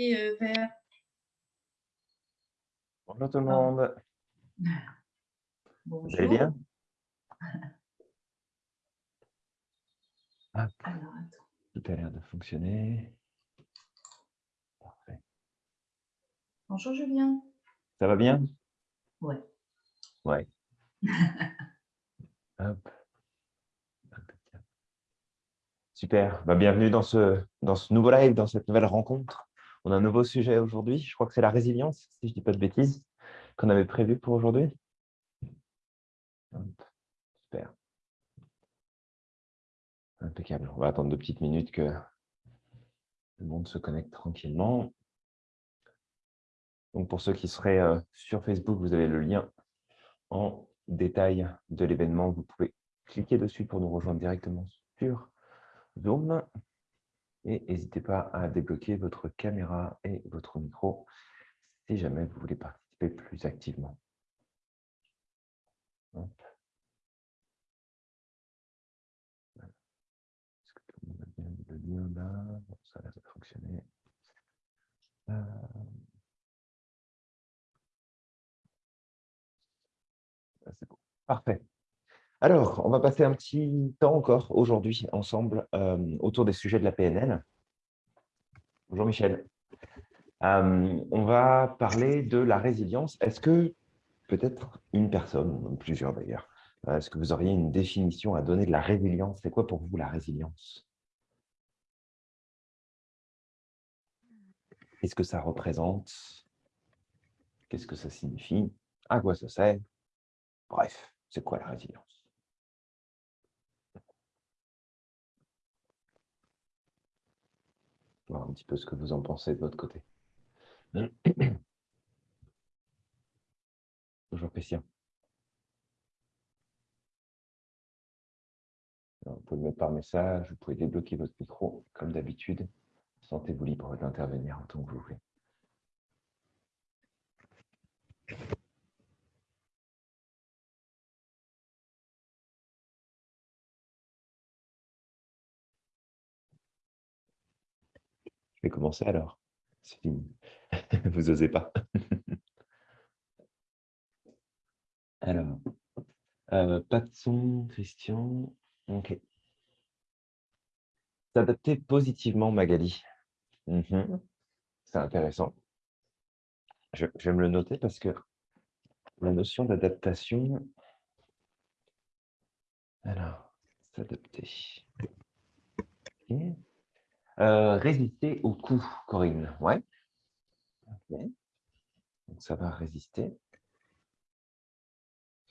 euh. Bonjour tout le monde. Bonjour. Vous allez bien? Alors, attends. Tout a l'air de fonctionner. Parfait. Bonjour Julien. Ça va bien? Ouais. Ouais. Hop. Super. Bah, bienvenue dans ce, dans ce nouveau live, dans cette nouvelle rencontre. On a un nouveau sujet aujourd'hui. Je crois que c'est la résilience, si je ne dis pas de bêtises, qu'on avait prévu pour aujourd'hui. Super. Impeccable. On va attendre deux petites minutes que le monde se connecte tranquillement. Donc, pour ceux qui seraient euh, sur Facebook, vous avez le lien en détail de l'événement. Vous pouvez cliquer dessus pour nous rejoindre directement sur Zoom. Et n'hésitez pas à débloquer votre caméra et votre micro si jamais vous voulez participer plus activement. Est-ce que tout le monde a bien le lien là? Ça a l'air de fonctionner. Euh, Ah, c'est bon. Parfait. Alors, on va passer un petit temps encore aujourd'hui ensemble euh, autour des sujets de la PNL. Bonjour Michel. Euh, on va parler de la résilience. Est-ce que peut-être une personne, plusieurs d'ailleurs, euh, est-ce que vous auriez une définition à donner de la résilience? C'est quoi pour vous la résilience? Qu'est-ce que ça représente? Qu'est-ce que ça signifie? À quoi ça sert? Bref, c'est quoi la résilience? Voir un petit peu ce que vous en pensez de votre côté. Bonjour Christian. Vous pouvez le mettre par message, vous pouvez débloquer votre micro comme d'habitude. Sentez-vous libre d'intervenir en tant que vous voulez. Je vais commencer alors. Fini. Vous osez pas. alors, euh, pas de son, Christian. Ok. S'adapter positivement, Magali. Mhm. C'est intéressant. Je, je vais me le noter parce que la notion d'adaptation. Alors, s'adapter. Euh, résister au coup, Corinne. Ouais. Donc, ça va résister.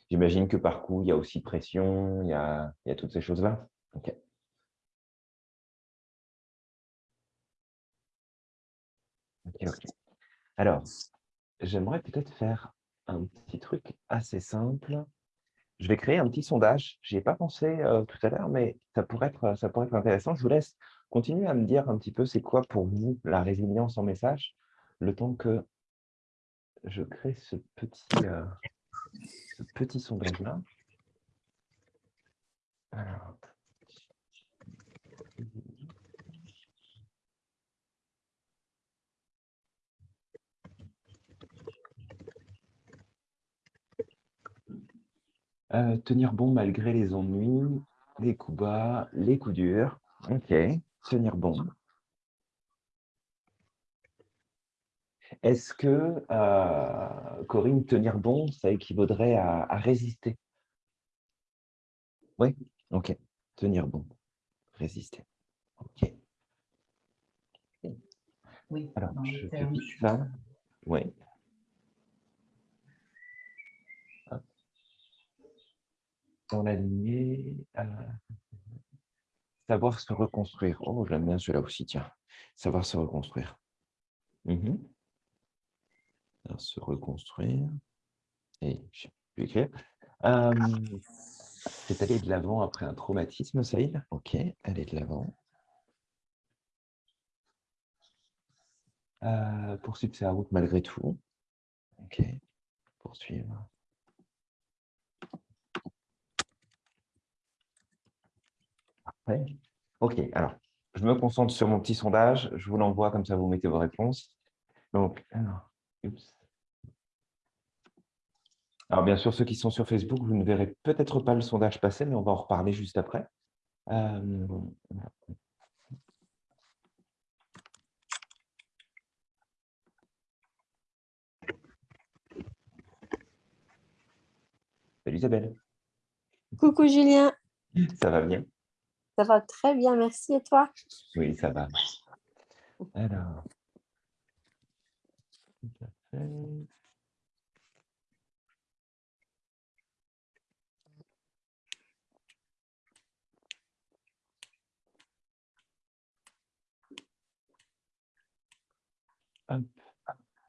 J'imagine que par coup, il y a aussi pression, il y a, toutes ces choses-là. Ok. Ok, ok. Alors, j'aimerais peut-être faire un petit truc assez simple. Je vais créer un petit sondage. Je n'y ai pas pensé euh, tout à l'heure, mais ça pourrait, être, ça pourrait être intéressant. Je vous laisse continuer à me dire un petit peu c'est quoi pour vous la résilience en message, le temps que je crée ce petit, euh, ce petit sondage-là. Euh, tenir bon malgré les ennuis, les coups bas, les coups durs. Ok, tenir bon. Est-ce que, euh, Corinne, tenir bon, ça équivaudrait à, à résister? Oui, ok. Tenir bon, résister. Ok. Oui, Alors, je vite je- ça. Oui. Dans la lignée, euh, savoir se reconstruire. Oh, j'aime bien celui-là aussi, tiens. Savoir se reconstruire. Mhm. Se reconstruire. Et je vais écrire. C'est aller de l'avant après un traumatisme, Saïd? Ok, aller de l'avant. Euh, poursuivre sa route malgré tout. Ok, poursuivre. Parfait. Ok, alors, je me concentre sur mon petit sondage. Je vous l'envoie, comme ça vous mettez vos réponses. Donc. Alors, bien sûr, ceux qui sont sur Facebook, vous ne verrez peut-être pas le sondage passer, mais on va en reparler juste après. Euh, Salut Isabelle, Coucou Julien, ça va bien? Ça va très bien, merci. Et toi? Oui, ça va. Alors. Hop.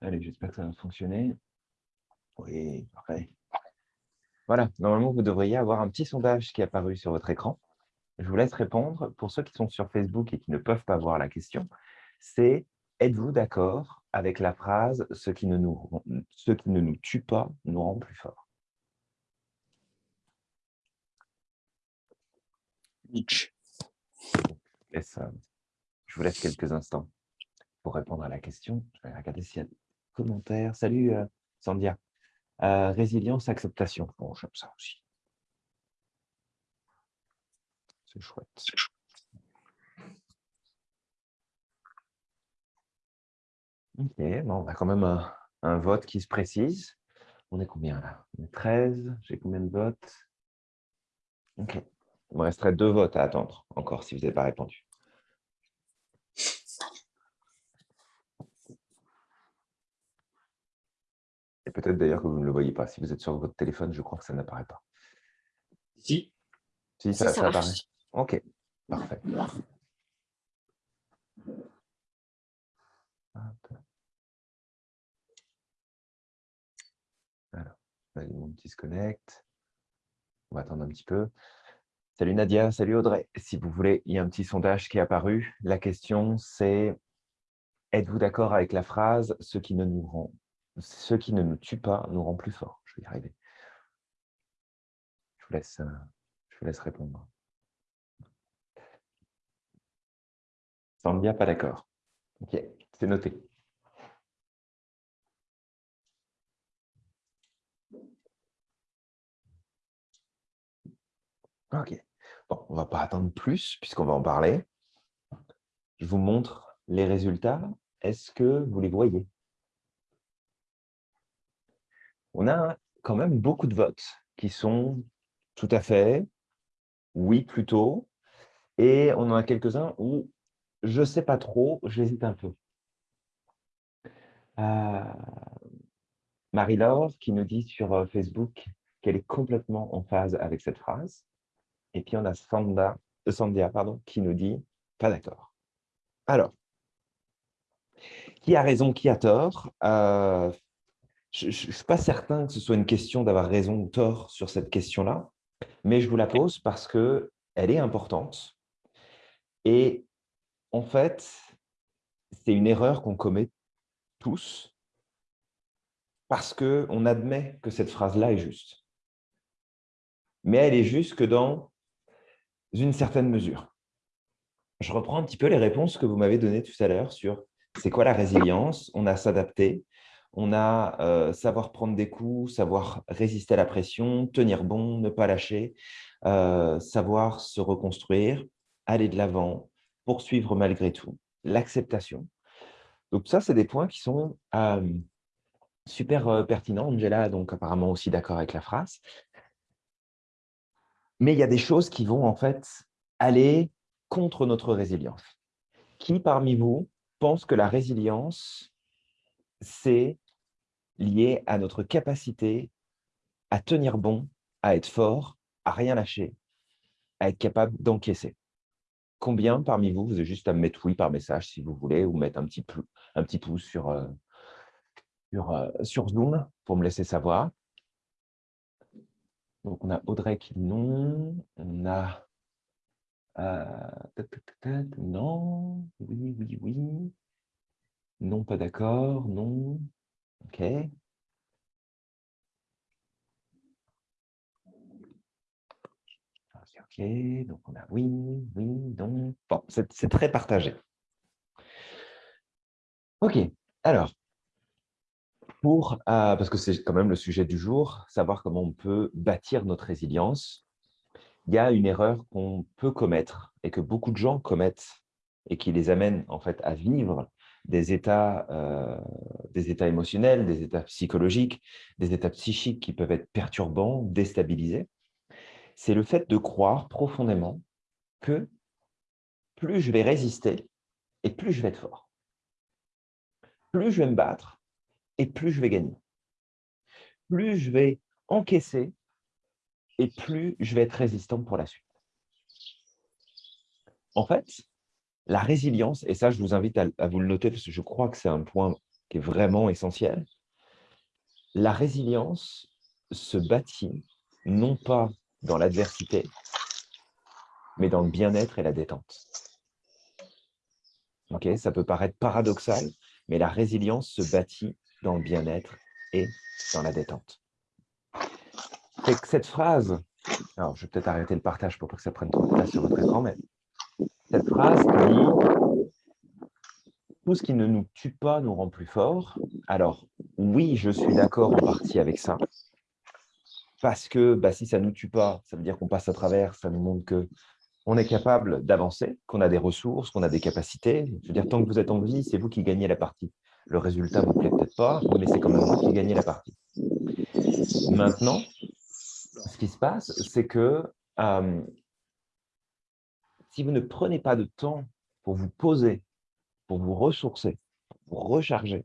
Allez, j'espère que ça va fonctionner. Oui, parfait. Voilà, normalement, vous devriez avoir un petit sondage qui est apparu sur votre écran. Je vous laisse répondre. Pour ceux qui sont sur Facebook et qui ne peuvent pas voir la question, c'est « Êtes-vous d'accord avec la phrase « ce qui, ne nous, ce qui ne nous tue pas nous rend plus forts » Nietzsche. Je euh, je vous laisse quelques instants pour répondre à la question. Je vais regarder s'il y a des commentaires. Salut euh, Sandia. Euh, résilience, acceptation. Bon, j'aime ça aussi. C'est chouette. Ok, bon, on a quand même un, un vote qui se précise. On est combien là? On est 13. J'ai combien de votes? Ok. Il me resterait deux votes à attendre encore si vous n'avez pas répondu. Et peut-être d'ailleurs que vous ne le voyez pas. Si vous êtes sur votre téléphone, je crois que ça n'apparaît pas. Si, Si, Si, ça, ça ça apparaît. Ok, parfait. Alors, vas-y, mon petit se connecte. On va attendre un petit peu. Salut Nadia, salut Audrey. Si vous voulez, il y a un petit sondage qui est apparu. La question, c'est êtes-vous d'accord avec la phrase « ce qui ne nous rend, ce qui ne nous tue pas nous rend plus forts » Je vais y arriver. Je vous laisse, euh, je vous laisse répondre. Sandia, pas d'accord. Ok, c'est noté. Ok. Bon, on ne va pas attendre plus puisqu'on va en parler. Je vous montre les résultats. Est-ce que vous les voyez? On a quand même beaucoup de votes qui sont tout à fait, oui plutôt, et on en a quelques-uns où je ne sais pas trop, j'hésite un peu. Euh, Marie-Laure qui nous dit sur euh, Facebook qu'elle est complètement en phase avec cette phrase. Et puis, on a Sanda, euh, Sandia pardon, qui nous dit « pas d'accord ». Alors, qui a raison, qui a tort? Je ne suis pas certain que ce soit une question d'avoir raison ou tort sur cette question-là, mais je vous la pose parce qu'elle est importante. Et en fait, c'est une erreur qu'on commet tous parce qu'on admet que cette phrase-là est juste. Mais elle est juste que dans une certaine mesure. Je reprends un petit peu les réponses que vous m'avez données tout à l'heure sur c'est quoi la résilience, on a s'adapter, on a euh, savoir prendre des coups, savoir résister à la pression, tenir bon, ne pas lâcher, euh, savoir se reconstruire, aller de l'avant, poursuivre malgré tout, l'acceptation. Donc ça, c'est des points qui sont euh, super euh, pertinents. Angela, donc apparemment aussi d'accord avec la phrase. Mais il y a des choses qui vont en fait aller contre notre résilience. Qui parmi vous pense que la résilience, c'est lié à notre capacité à tenir bon, à être fort, à rien lâcher, à être capable d'encaisser? Combien parmi vous, vous avez juste à me mettre oui par message si vous voulez, ou mettre un petit, un petit pouce sur, euh, euh, sur Zoom pour me laisser savoir? Donc, on a Audrey qui non. On a... euh, non. Oui, oui, oui. Non, pas d'accord. Non. OK. Ah, c'est Donc, on a oui, oui, non. Bon, c'est c'est très partagé. OK. Alors, pour, euh, parce que c'est quand même le sujet du jour, savoir comment on peut bâtir notre résilience, il y a une erreur qu'on peut commettre et que beaucoup de gens commettent et qui les amène en fait à vivre des états, euh, des états émotionnels, des états psychologiques, des états psychiques qui peuvent être perturbants, déstabilisés, c'est le fait de croire profondément que plus je vais résister et plus je vais être fort. Plus je vais me battre et plus je vais gagner. Plus je vais encaisser et plus je vais être résistant pour la suite. En fait, la résilience, et ça je vous invite à, vous le noter parce que je crois que c'est un point qui est vraiment essentiel, la résilience se bâtit non pas dans l'adversité, mais dans le bien-être et la détente. Ok, ça peut paraître paradoxal, mais la résilience se bâtit dans le bien-être et dans la détente. Cette phrase, alors je vais peut-être arrêter le partage pour pas que ça prenne trop de place sur votre écran, mais cette phrase dit « Tout ce qui ne nous tue pas nous rend plus forts ». Alors, oui, je suis d'accord en partie avec ça, parce que bah, si ça ne nous tue pas, ça veut dire qu'on passe à travers, ça nous montre que on est capable d'avancer, qu'on a des ressources, qu'on a des capacités. Je veux dire, tant que vous êtes en vie, c'est vous qui gagnez la partie. Le résultat ne vous plaît peut-être pas, mais c'est quand même vous qui gagnez la partie. Maintenant, ce qui se passe, c'est que euh, si vous ne prenez pas de temps pour vous poser, pour vous ressourcer, pour vous recharger,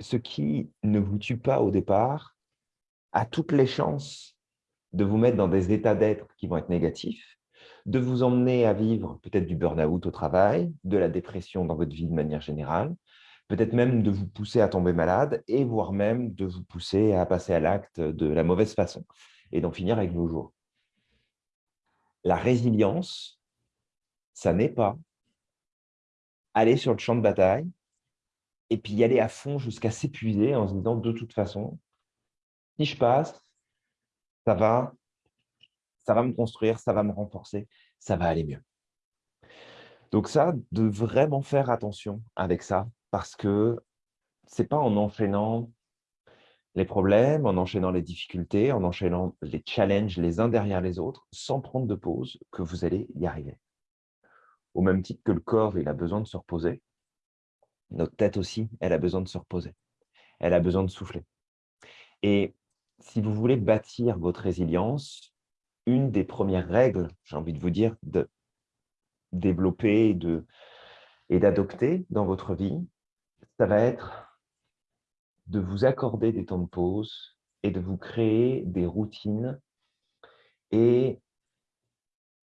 ce qui ne vous tue pas au départ a toutes les chances de vous mettre dans des états d'être qui vont être négatifs, de vous emmener à vivre peut-être du burn-out au travail, de la dépression dans votre vie de manière générale, peut-être même de vous pousser à tomber malade et voire même de vous pousser à passer à l'acte de la mauvaise façon et d'en finir avec vos jours. La résilience, ça n'est pas aller sur le champ de bataille et puis y aller à fond jusqu'à s'épuiser en se disant de toute façon, si je passe, ça va, ça va me construire, ça va me renforcer, ça va aller mieux. Donc ça, de vraiment faire attention avec ça, parce que c'est pas en enchaînant les problèmes, en enchaînant les difficultés, en enchaînant les challenges les uns derrière les autres, sans prendre de pause, que vous allez y arriver. Au même titre que le corps, il a besoin de se reposer, notre tête aussi, elle a besoin de se reposer. Elle a besoin de souffler. Et si vous voulez bâtir votre résilience, une des premières règles, j'ai envie de vous dire, de développer et d'adopter dans votre vie, ça va être de vous accorder des temps de pause et de vous créer des routines et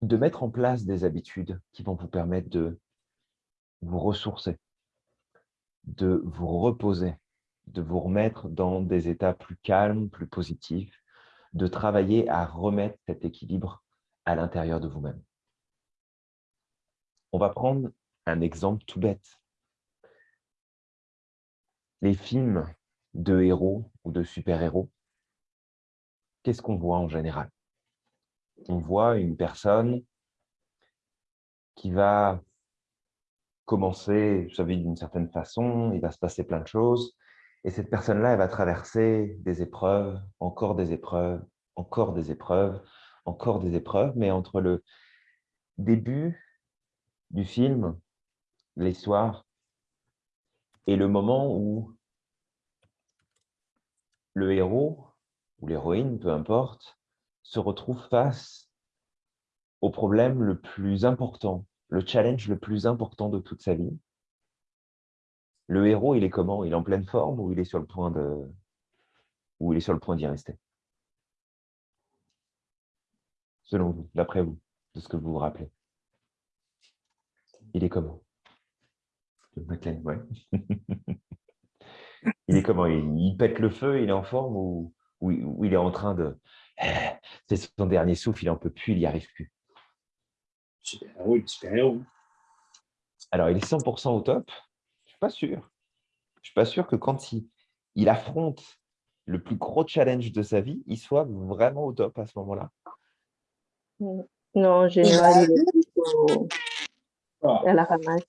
de mettre en place des habitudes qui vont vous permettre de vous ressourcer, de vous reposer, de vous remettre dans des états plus calmes, plus positifs, de travailler à remettre cet équilibre à l'intérieur de vous-même. On va prendre un exemple tout bête. Les films de héros ou de super-héros, qu'est-ce qu'on voit en général? On voit une personne qui va commencer sa vie d'une certaine façon, il va se passer plein de choses, et cette personne-là, elle va traverser des épreuves, encore des épreuves, encore des épreuves, encore des épreuves, mais entre le début du film, l'histoire, et le moment où le héros ou l'héroïne, peu importe, se retrouve face au problème le plus important, le challenge le plus important de toute sa vie, le héros, il est comment? Il est en pleine forme ou il est sur le point de ou il est sur le point d'y rester? Selon vous, d'après vous, de ce que vous vous rappelez. Il est comment? Ouais. il est comment? Il, pète le feu, il est en forme ou, ou, il est en train de... C'est son dernier souffle, il n'en peut plus, il n'y arrive plus? Super-héros, super-héros. Alors, il est 100% au top suis pas sûr. Je suis pas sûr que quand il, il affronte le plus gros challenge de sa vie, il soit vraiment au top à ce moment-là. Non, en général, il est à la ramasse.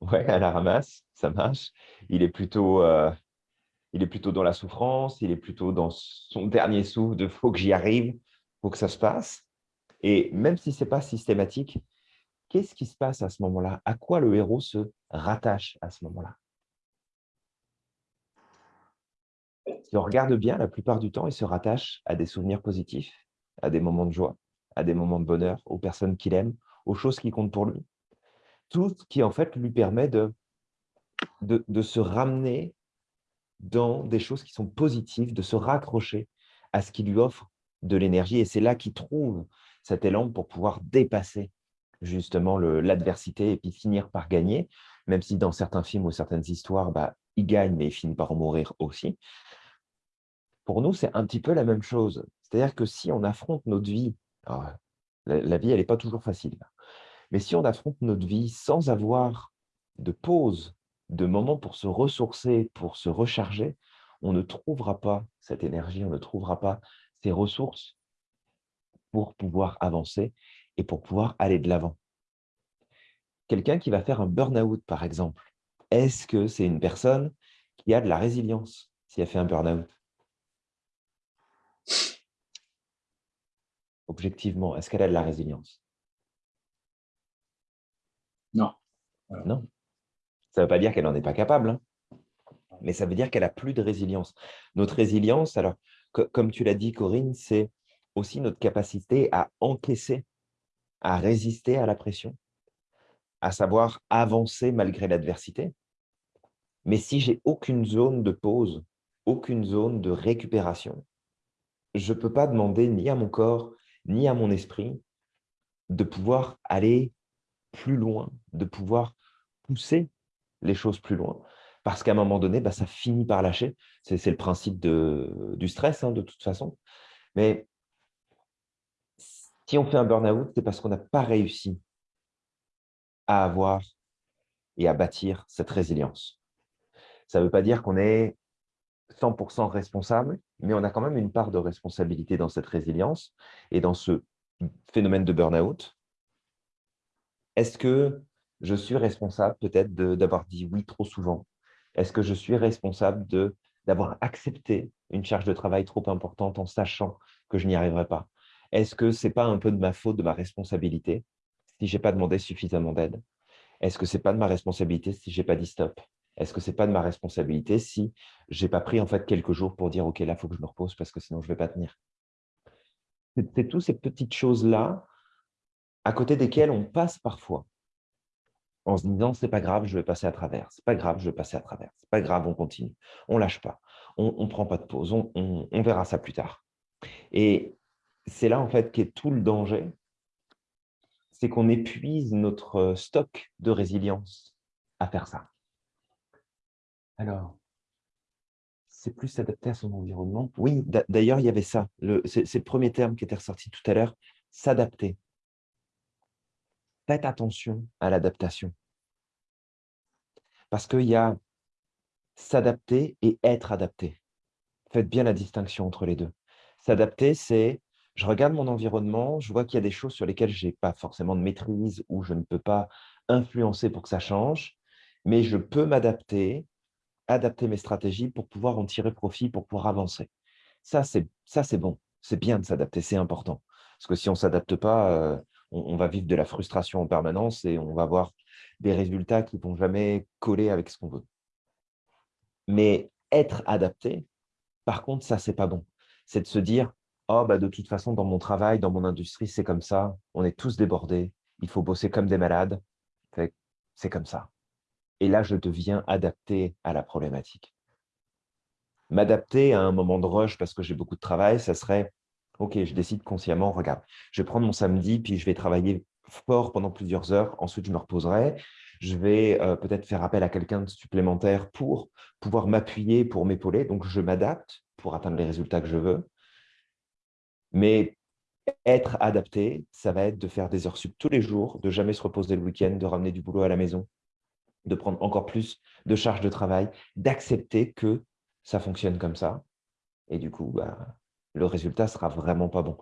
Ouais, à la ramasse. ça marche. Il est plutôt, euh, il est plutôt dans la souffrance, il est plutôt dans son dernier souffle de « faut que j'y arrive, faut que ça se passe ». Et même si ce n'est pas systématique, qu'est-ce qui se passe à ce moment-là? À quoi le héros se rattache à ce moment-là? Si on regarde bien, la plupart du temps, il se rattache à des souvenirs positifs, à des moments de joie, à des moments de bonheur, aux personnes qu'il aime, aux choses qui comptent pour lui. Tout ce qui, en fait, lui permet de, de, de se ramener dans des choses qui sont positives, de se raccrocher à ce qui lui offre de l'énergie. Et c'est là qu'il trouve cet élan pour pouvoir dépasser justement l'adversité et puis finir par gagner, même si dans certains films ou certaines histoires, bah, il gagne, mais il finit par mourir aussi. Pour nous, c'est un petit peu la même chose. C'est-à-dire que si on affronte notre vie, la, la, vie, elle n'est pas toujours facile, mais si on affronte notre vie sans avoir de pause, de moments pour se ressourcer, pour se recharger, on ne trouvera pas cette énergie, on ne trouvera pas ces ressources pour pouvoir avancer et pour pouvoir aller de l'avant. Quelqu'un qui va faire un burn-out, par exemple, est-ce que c'est une personne qui a de la résilience si elle fait un burn-out? Objectivement, est-ce qu'elle a de la résilience? Non. Non. Ça ne veut pas dire qu'elle n'en est pas capable, hein. mais ça veut dire qu'elle a plus de résilience. Notre résilience, alors, comme tu l'as dit, Corinne, c'est aussi notre capacité à encaisser, à résister à la pression, à savoir avancer malgré l'adversité. Mais si j'ai aucune zone de pause, aucune zone de récupération, je ne peux pas demander ni à mon corps, ni à mon esprit de pouvoir aller plus loin, de pouvoir pousser les choses plus loin. Parce qu'à un moment donné, bah, ça finit par lâcher. C'est le principe du stress, hein, de toute façon. Mais si on fait un burn-out, c'est parce qu'on n'a pas réussi à avoir et à bâtir cette résilience. Ça ne veut pas dire qu'on est 100% responsable, mais on a quand même une part de responsabilité dans cette résilience et dans ce phénomène de burn-out. Est-ce que je suis responsable peut-être d'avoir dit oui trop souvent? Est-ce que je suis responsable d'avoir accepté une charge de travail trop importante en sachant que je n'y arriverai pas? Est-ce que ce n'est pas un peu de ma faute, de ma responsabilité si je n'ai pas demandé suffisamment d'aide? Est-ce que ce n'est pas de ma responsabilité si je n'ai pas dit stop? Est-ce que ce n'est pas de ma responsabilité si je n'ai pas pris en fait quelques jours pour dire « Ok, là, il faut que je me repose parce que sinon, je ne vais pas tenir ». C'est toutes ces petites choses-là à côté desquelles on passe parfois en se disant, c'est pas grave, je vais passer à travers, c'est pas grave, je vais passer à travers, c'est pas grave, on continue, on lâche pas, on ne prend pas de pause, on, on, verra ça plus tard. Et c'est là en fait qu'est tout le danger, c'est qu'on épuise notre stock de résilience à faire ça. Alors, c'est plus s'adapter à son environnement. Oui, d'ailleurs, il y avait ça, c'est le premier terme qui était ressorti tout à l'heure, s'adapter faites attention à l'adaptation. Parce qu'il y a s'adapter et être adapté. Faites bien la distinction entre les deux. S'adapter, c'est je regarde mon environnement, je vois qu'il y a des choses sur lesquelles je n'ai pas forcément de maîtrise ou je ne peux pas influencer pour que ça change, mais je peux m'adapter, adapter mes stratégies pour pouvoir en tirer profit, pour pouvoir avancer. Ça, c'est bon. C'est bien de s'adapter, c'est important. Parce que si on ne s'adapte pas, euh, on, va vivre de la frustration en permanence et on va avoir des résultats qui ne vont jamais coller avec ce qu'on veut. Mais être adapté, par contre, ça, c'est pas bon. C'est de se dire, oh, bah, de toute façon, dans mon travail, dans mon industrie, c'est comme ça, on est tous débordés, il faut bosser comme des malades, c'est comme ça. Et là, je deviens adapté à la problématique. M'adapter à un moment de rush parce que j'ai beaucoup de travail, ça serait Ok, je décide consciemment, regarde, je vais prendre mon samedi, puis je vais travailler fort pendant plusieurs heures, ensuite je me reposerai, je vais euh, peut-être faire appel à quelqu'un de supplémentaire pour pouvoir m'appuyer, pour m'épauler, donc je m'adapte pour atteindre les résultats que je veux. Mais être adapté, ça va être de faire des heures sup tous les jours, de jamais se reposer le week-end, de ramener du boulot à la maison, de prendre encore plus de charges de travail, d'accepter que ça fonctionne comme ça. Et du coup, bah, le résultat sera vraiment pas bon.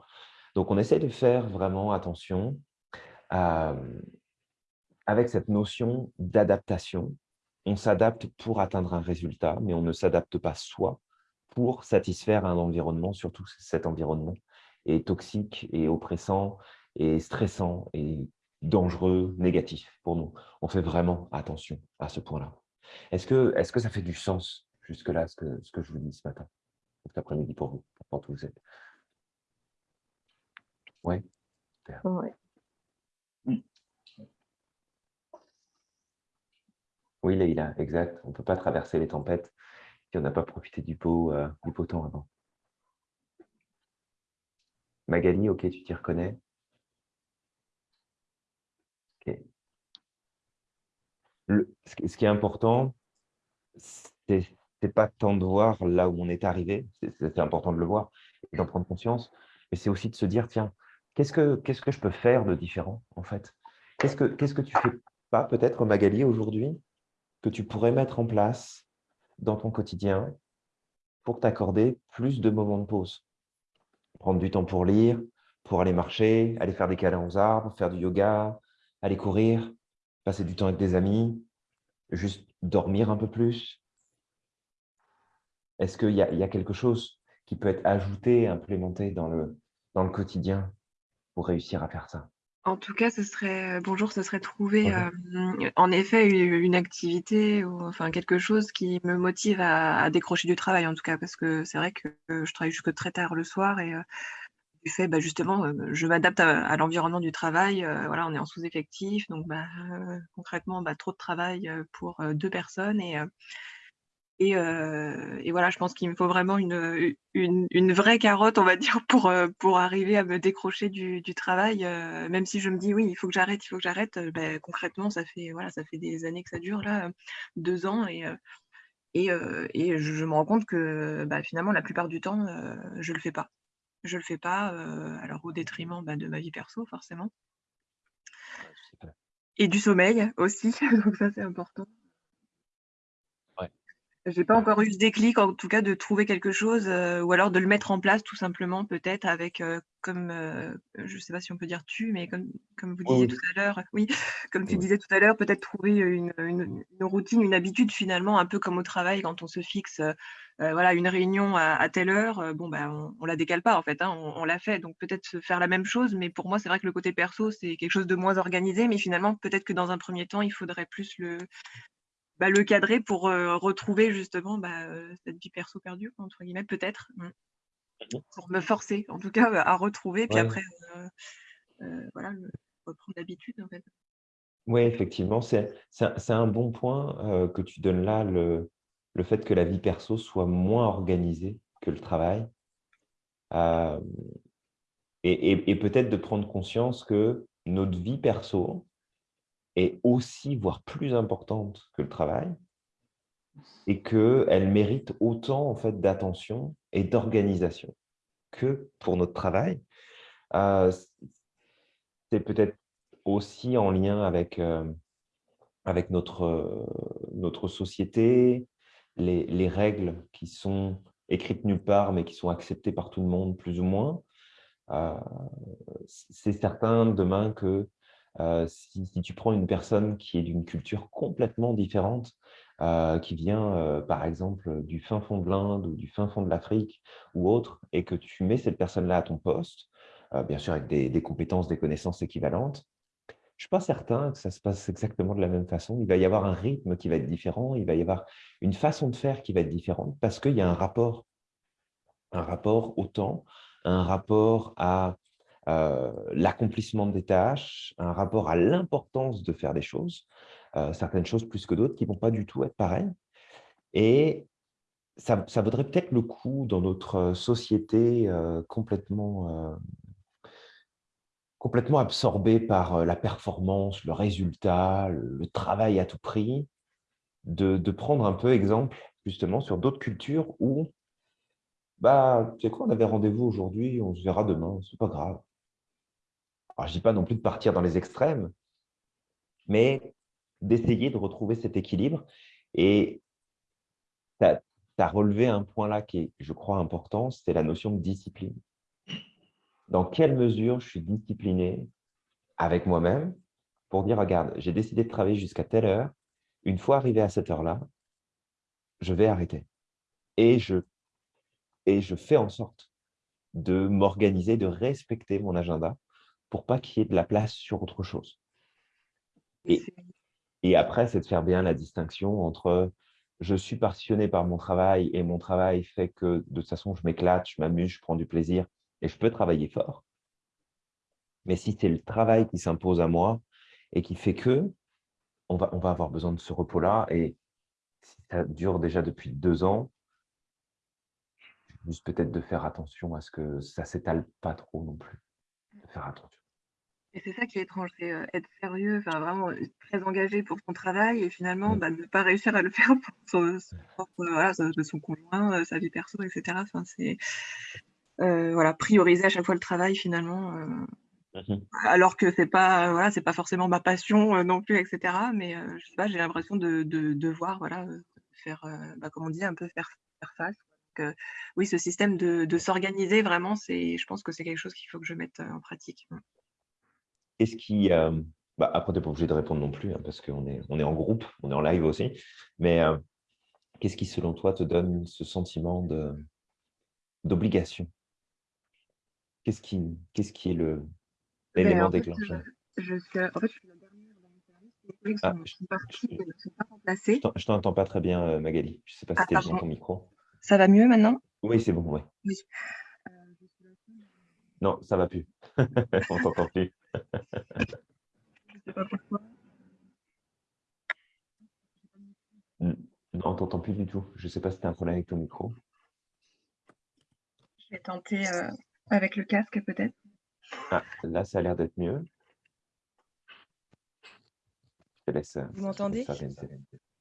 Donc, on essaie de faire vraiment attention avec cette notion d'adaptation. on s'adapte pour atteindre un résultat, mais on ne s'adapte pas soi pour satisfaire un environnement, surtout cet environnement toxique et oppressant et stressant et dangereux, négatif pour nous. On fait vraiment attention à ce point-là. Est-ce que, est que ça fait du sens jusque-là, ce que, ce que je vous dis ce matin, cet après-midi pour vous, pour vous êtes? Oui Ouais. Oui, Leïla, exact. On ne peut pas traverser les tempêtes si on n'a pas profité du beau, euh, du beau temps avant. Magali, ok, tu t'y reconnais. Ce qui- est important, c'est pas tant de voir là où on est arrivé, c'est important de le voir et d'en prendre conscience, mais c'est aussi de se dire, tiens, qu'est-ce que, je peux faire de différent, en fait? Qu'est-ce que, tu fais pas, peut-être, Magali, aujourd'hui, que tu pourrais mettre en place dans ton quotidien pour t'accorder plus de moments de pause? Prendre du temps pour lire, pour aller marcher, aller faire des câlins aux arbres, faire du yoga, aller courir, passer du temps avec des amis, juste dormir un peu plus. Est-ce qu'il y, y a quelque chose qui peut être ajouté, implémenté dans le quotidien pour réussir à faire ça? En tout cas, ce serait euh, bonjour, ce serait trouver Bonjour. euh, en effet u- une activité ou enfin quelque chose qui me motive à, à décrocher du travail en tout cas parce que c'est vrai que euh, je travaille jusque très tard le soir et euh, du fait bah, justement euh, je m'adapte à, à l'environnement du travail. euh, voilà, on est en sous-effectif donc bah, euh, concrètement bah, trop de travail euh, pour euh, deux personnes et euh, et, euh, et voilà, je pense qu'il me faut vraiment une, une, une vraie carotte, on va dire, pour, euh, pour arriver à me décrocher du, du travail. euh, même si je me dis oui, il faut que j'arrête, il faut que j'arrête. ben, concrètement, ça fait voilà, ça fait des années que ça dure là, deux ans, et et, et je, me rends compte que bah, finalement la plupart du temps, je le fais pas. Je le fais pas, alors au détriment bah, de ma vie perso forcément, et du sommeil aussi. Donc ça c'est important. J'ai pas encore eu ce déclic, en tout cas, de trouver quelque chose, heu, ou alors de le mettre en place tout simplement peut-être avec, heu, comme, heu, je sais pas si on peut dire «tu», mais comme comme vous disiez oui. tout à l'heure oui, comme tu Oui. disais tout à l'heure, peut-être trouver, une, une une routine, une habitude finalement, un peu comme au travail quand on se fixe, heu, voilà, une réunion à à telle heure, heu, bon, bah, on on la décale pas en fait, hein, on on la fait. Donc peut-être se faire la même chose, mais pour moi, c'est vrai que le côté perso, c'est quelque chose de moins organisé, mais finalement, peut-être que dans un premier temps, il faudrait plus le bah, le cadrer pour, heu, retrouver justement, bah, heu, cette vie perso perdue entre guillemets, peut-être. Mmh. Mmh Pour me forcer en tout cas, à retrouver puis Ouais. après, heu heu, voilà, reprendre l'habitude en fait. Oui, effectivement, c'est un bon point, que tu donnes là, le le fait que la vie perso soit moins organisée que le travail. Et et peut-être de prendre conscience que notre vie perso est aussi, voire plus importante que le travail et qu'elle mérite autant en fait d'attention et d'organisation que pour notre travail. Heu, c c'est peut-être aussi en lien avec, hem, avec notre, heu, notre société, les les règles qui sont écrites nulle part, mais qui sont acceptées par tout le monde plus ou moins. C'est certain demain que, heu, si tu prends une personne qui est d'une culture complètement différente, heu, qui vient, heu, par exemple, du fin fond de l'Inde ou du fin fond de l'Afrique ou autre et que tu mets cette personne-là à ton poste, bien sûr avec des des compétences, des connaissances équivalentes, je suis pas certain que ça se passe exactement de la même façon. Il va y avoir un rythme qui va être différent, il va y avoir une façon de faire qui va être différente parce qu'il y a un rapport un rapport au temps, un rapport à, heu, l'accomplissement des tâches, un rapport à l'importance de faire des choses, heu, certaines choses plus que d'autres qui vont pas du tout être pareilles et ça ça vaudrait peut-être le coup dans notre, société, heu, complètement, complètement absorbée par, la performance, le résultat, le le travail à tout prix, de de prendre un peu exemple justement sur d'autres cultures où Bah, tu sais quoi? On avait rendez-vous aujourd'hui, on se verra demain, c'est pas grave. Je dis pas non plus de partir dans les extrêmes, mais d'essayer de retrouver cet équilibre et tu as relevé un point là qui est, je crois, important, c'est la notion de discipline. Dans quelle mesure je suis discipliné avec moi-même pour dire: «Regarde, j'ai décidé de travailler jusqu'à telle heure Une fois arrivé à cette heure-là, je vais arrêter. Et je, et je fais en sorte de m'organiser, de respecter mon agenda pour pas qu'il y ait de la place sur autre chose. Et après, c'est de faire bien la distinction entre je suis passionné par mon travail et mon travail fait que de toute façon, je m'éclate, je m'amuse, je prends du plaisir et je peux travailler fort. Mais si c'est le travail qui s'impose à moi et qui fait que on va, on va avoir besoin de ce repos-là et si ça dure déjà depuis deux ans, juste peut-être de faire attention à ce que ça s'étale pas trop non plus. De faire attention. Et c'est ça qui est étrange, c'est, heu, être sérieux, enfin vraiment, heu, très engagé pour son travail et finalement, Mmh. bah, ne pas réussir à le faire pour son voilà, conjoint, heu, sa vie perso et cetera. Enfin, c'est, voilà, prioriser à chaque fois le travail finalement, Mmh alors que c'est pas, voilà, c'est pas forcément ma passion, non plus et cetera. Mais, je sais pas, j'ai l'impression de de devoir, voilà, faire, bah, comme on dit, un peu faire faire face. Donc, oui, ce système de de s'organiser vraiment, c'est je pense que c'est quelque chose qu'il faut que je mette, en pratique. Qu'est-ce qui, hem, bah, après, tu n'es pas obligé de répondre non plus, hein, parce qu'on est on est en groupe, on est en live aussi. Mais, heu, qu'est-ce qui, selon toi, te donne ce sentiment d'obligation? Qu'est-ce qui qu'est-ce qui est le l'élément déclencheur? heu, je suis en fait, je suis la dernière dans mon service. Mes collègues Ah, sont je sont partis je et ne sont pas je remplacés. t'en je t'entends pas très bien, Magali. Je sais pas si Ah tu es pardon. ton micro? Ça va mieux maintenant? Oui, c'est bon, ouais. Oui. Je suis Non, ça va plus. On t'entend plus. Je sais pas pourquoi. On t'entend plus du tout. Je sais pas si tu as un problème avec ton micro? Je vais tenter, heu, avec le casque peut-être? Ah, là, ça a l'air d'être mieux. Je te laisse, heu, Vous m'entendez?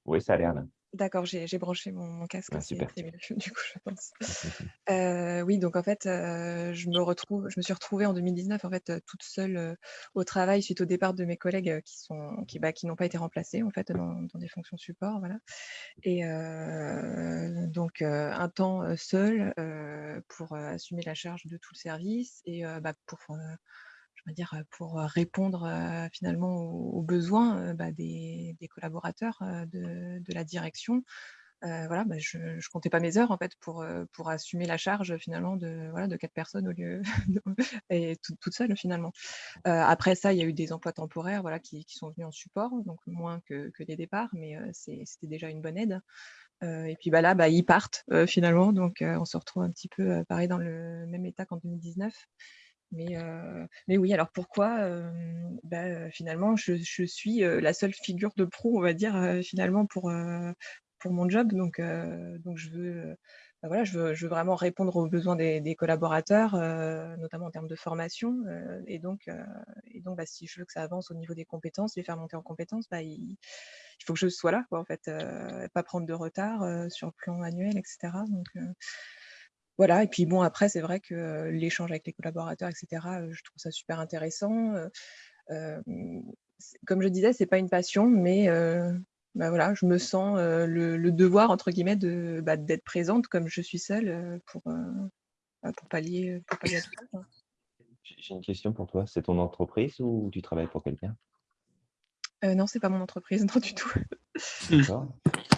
Oui, ça a l'air là. D'accord, j'ai branché mon mon casque, Ah super. mieux du coup, je pense. Heu, oui, donc en fait, heu, je me retrouve je me suis retrouvée en 2019 en fait, toute seule, heu, au travail suite au départ de mes collègues, qui sont qui, bah, qui n'ont pas été remplacés en fait dans dans des fonctions support, voilà et donc un temps, heu, pour, assumer la charge de tout le service et bah, pour, je veux dire, pour, répondre, finalement aux besoins, bah, des collaborateurs, de la direction. Voilà, bah, je je comptais pas mes heures en fait pour, pour assumer la charge finalement de voilà, de 4 personnes au lieu de et toute toute seule finalement. Après ça, il y a eu des emplois temporaires, voilà, qui sont venus en support, donc moins que que des départs, mais c'était déjà une bonne aide. Et puis, bah, là, ils partent, finalement, donc on se retrouve un petit peu, pareil dans le même état qu'en 2019. Mais heu, mais oui, alors pourquoi? Bah, finalement, je je suis, la seule figure de proue, on va dire, finalement pour, pour mon job. Donc donc je veux, bah, voilà, je veux vraiment répondre aux besoins des collaborateurs, notamment en termes de formation, et donc et donc bah, si je veux que ça avance au niveau des compétences, les faire monter en compétences, il il faut que je sois là, quoi, en fait, pas prendre de retard, sur le plan annuel et cetera. Donc voilà et puis bon après c'est vrai que, l'échange avec les collaborateurs et cetera, heu, je trouve ça super intéressant, comme je disais, c'est pas une passion mais bah, voilà, je me sens, le «devoir» entre guillemets bah, d'être présente comme je suis seule, pour, bah, pour pallier, pour pallier à tout ça, j'ai une question pour toi. C'est ton entreprise ou tu travailles pour quelqu'un? Heu, non, c'est pas mon entreprise, non du tout. D'accord.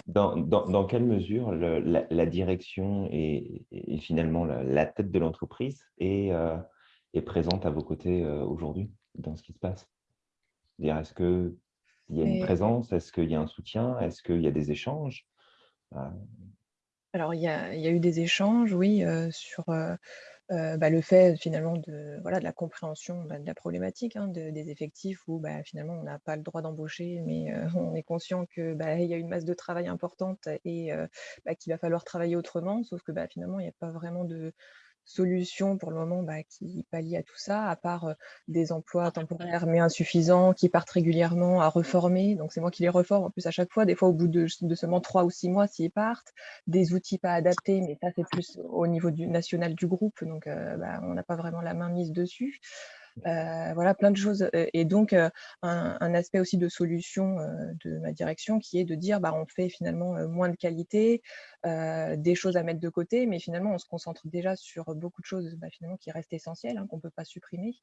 Dans dans dans quelle mesure le la la direction et et finalement la la tête de l'entreprise est, heu, est présente à vos côtés, heu, aujourd'hui, dans ce qui se passe? Est-ce qu'il y a une présence? Est-ce qu'il y a un soutien? Est-ce qu'il y a des échanges? Heu, alors il y a il y a eu des échanges, oui, sur, heu, bah, le fait finalement de voilà, de la compréhension, bah, de la problématique, hein, de des effectifs où, bah, finalement on n'a pas le droit d'embaucher, mais heu, on est conscient que, bah, y a une masse de travail importante et heu, bah, qu'il va falloir travailler autrement. Sauf que, bah, finalement il y a pas vraiment de solution pour le moment, bah, qui pallie à tout ça, à part, des emplois temporaires mais insuffisants qui partent régulièrement à reformer. Donc c'est moi qui les reforme en plus à chaque fois, des fois au bout de de seulement 3 ou 6 mois s'ils partent. Des outils pas adaptés, mais ça c'est plus au niveau du national du groupe, donc bah, on n'a pas vraiment la main mise dessus. Heu, voilà plein de choses, heu et donc heu, un aspect aussi de solution, de ma direction qui est de dire: «Bah, on fait finalement, moins de qualité, des choses à mettre de côté, mais finalement on se concentre déjà sur beaucoup de choses, bah, finalement qui restent essentielles, hein, qu'on peut pas supprimer»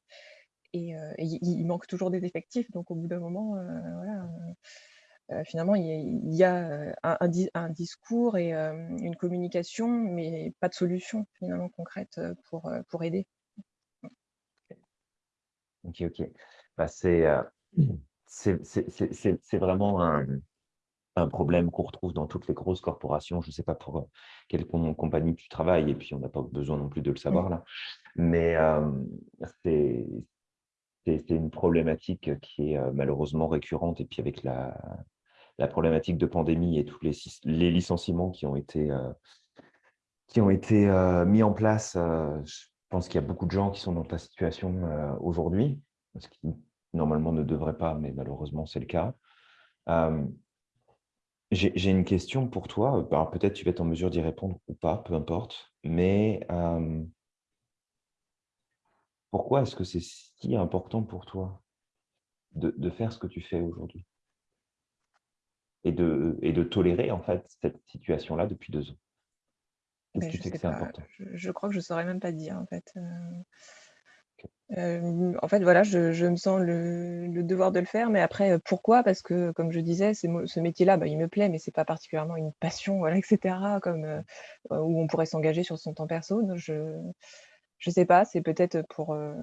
et il manque toujours des effectifs donc au bout d'un moment, voilà, euh, finalement, il y a, euh, un, un di- un discours et euh, une communication, mais pas de solution finalement concrète euh, pour, euh, pour aider. Ok, ok. Bah, c'est euh, vraiment un, un problème qu'on retrouve dans toutes les grosses corporations. Je ne sais pas pour euh, quelle com- compagnie tu travailles, et puis on n'a pas besoin non plus de le savoir là. Mais euh, c'est une problématique qui est euh, malheureusement récurrente. Et puis avec la, la problématique de pandémie et tous les, les licenciements qui ont été, euh, qui ont été euh, mis en place, je pense qu'il y a beaucoup de gens qui sont dans ta situation euh, aujourd'hui, ce qui normalement ne devrait pas, mais malheureusement c'est le cas. Euh, J'ai une question pour toi. Peut-être tu vas être en mesure d'y répondre ou pas, peu importe. Mais euh, pourquoi est-ce que c'est si important pour toi de, de faire ce que tu fais aujourd'hui et de, et de tolérer en fait cette situation-là depuis deux ans? Que sais c'est important? Je, je crois que je saurais même pas dire en fait. Euh, euh, en fait, voilà, je, je me sens le, le devoir de le faire, mais après, pourquoi? Parce que, comme je disais, ce métier-là, bah, il me plaît, mais c'est pas particulièrement une passion, voilà, etc., comme euh, où on pourrait s'engager sur son temps perso. Donc, je, je sais pas, c'est peut-être pour, euh,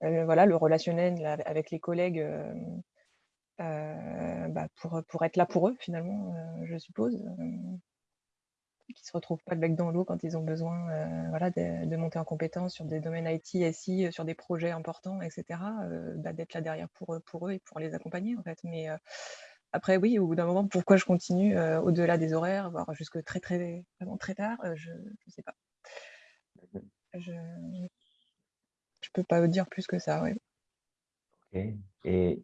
voilà, le relationnel là, avec les collègues, bah, pour, pour être là pour eux, finalement, je suppose. Qui se retrouvent pas le bec dans l'eau quand ils ont besoin euh, voilà, de, de monter en compétence sur des domaines IT, SI, euh, sur des projets importants, etc., euh, bah, d'être là derrière pour, eux- pour eux et pour les accompagner, en fait. Mais euh, après, oui, au bout d'un moment, pourquoi je continue au-delà des horaires, voire jusque très, très, vraiment très tard, je ne sais pas. Je ne peux pas vous dire plus que ça, ouais. Ok. Et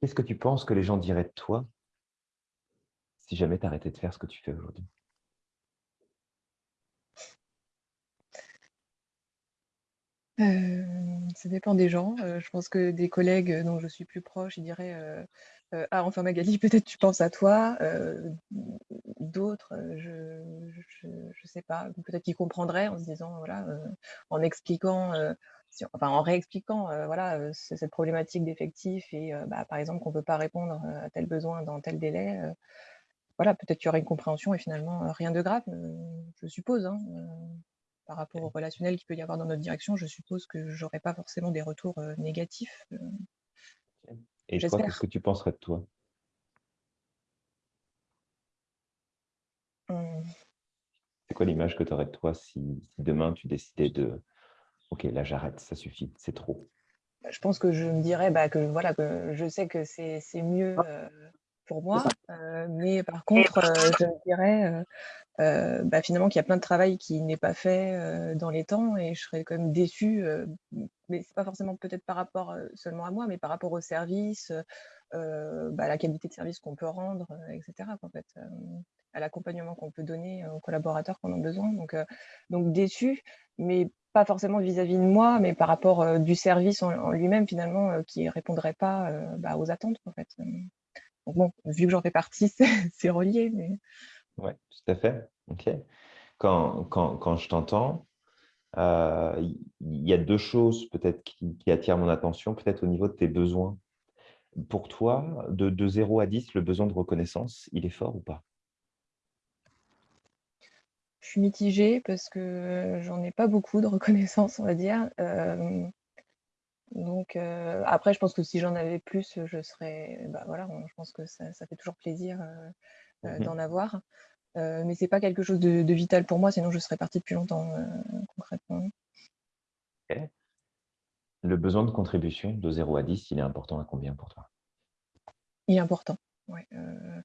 qu'est-ce que tu penses que les gens diraient de toi si jamais tu arrêtais de faire ce que tu fais aujourd'hui Euh, ça dépend des gens. Euh, je pense que des collègues dont je suis plus proche, ils diraient euh, euh, Ah, enfin Magali, peut-être tu penses à toi. D'autres, je, je sais pas, peut-être qu'ils comprendraient en se disant, voilà, en expliquant, enfin en réexpliquant, voilà, ce- cette problématique d'effectifs et bah, par exemple qu'on peut pas répondre à tel besoin dans tel délai. Voilà, peut-être qu'il y aurait une compréhension et finalement euh, rien de grave, euh, je suppose. hein, euh, par rapport au relationnel qu'il peut y avoir dans notre direction, je suppose que j'aurais pas forcément des retours euh, négatifs. euh, Et toi, qu'est-ce que tu penserais de toi? Hum, C'est quoi l'image que tu aurais de toi si, si demain tu décidais de Ok, là j'arrête, ça suffit, c'est trop? Je pense que je me dirais bah, que voilà que je sais que c'est c'est mieux euh, pour moi, euh, mais par contre, euh, je me dirais euh, bah, finalement qu'il y a plein de travail qui n'est pas fait dans les temps et je serais quand même déçue, mais c'est pas forcément peut-être par rapport seulement à moi, mais par rapport au service, bah, à la qualité de service qu'on peut rendre, etc. en fait, à l'accompagnement qu'on peut donner aux collaborateurs qu'on a besoin. Donc, donc déçue, mais pas forcément vis-à-vis de moi, mais par rapport euh, du service en, en lui-même finalement euh, qui répondrait pas euh, bah, aux attentes en fait. Donc bon, vu que j'en fais partie, c'est relié, mais Ouais, tout à fait. Ok. Quand, quand, quand je t'entends, euh, il y a deux choses peut-être qui, qui attirent mon attention, peut-être au niveau de tes besoins. Pour toi, de, de 0 à 10, le besoin de reconnaissance, il est fort ou pas? Je suis mitigée parce que j'en ai pas beaucoup de reconnaissance, on va dire. Euh, donc euh, après, je pense que si j'en avais plus, je serais, bah voilà, on- je pense que ça, ça fait toujours plaisir euh, euh, Mhm. d'en avoir. Euh, mais c'est pas quelque chose de, de vital pour moi, sinon je serais partie depuis longtemps euh, concrètement. Le besoin de contribution de 0 à 10, il est important à combien pour toi? Il est important. Ouais. Euh,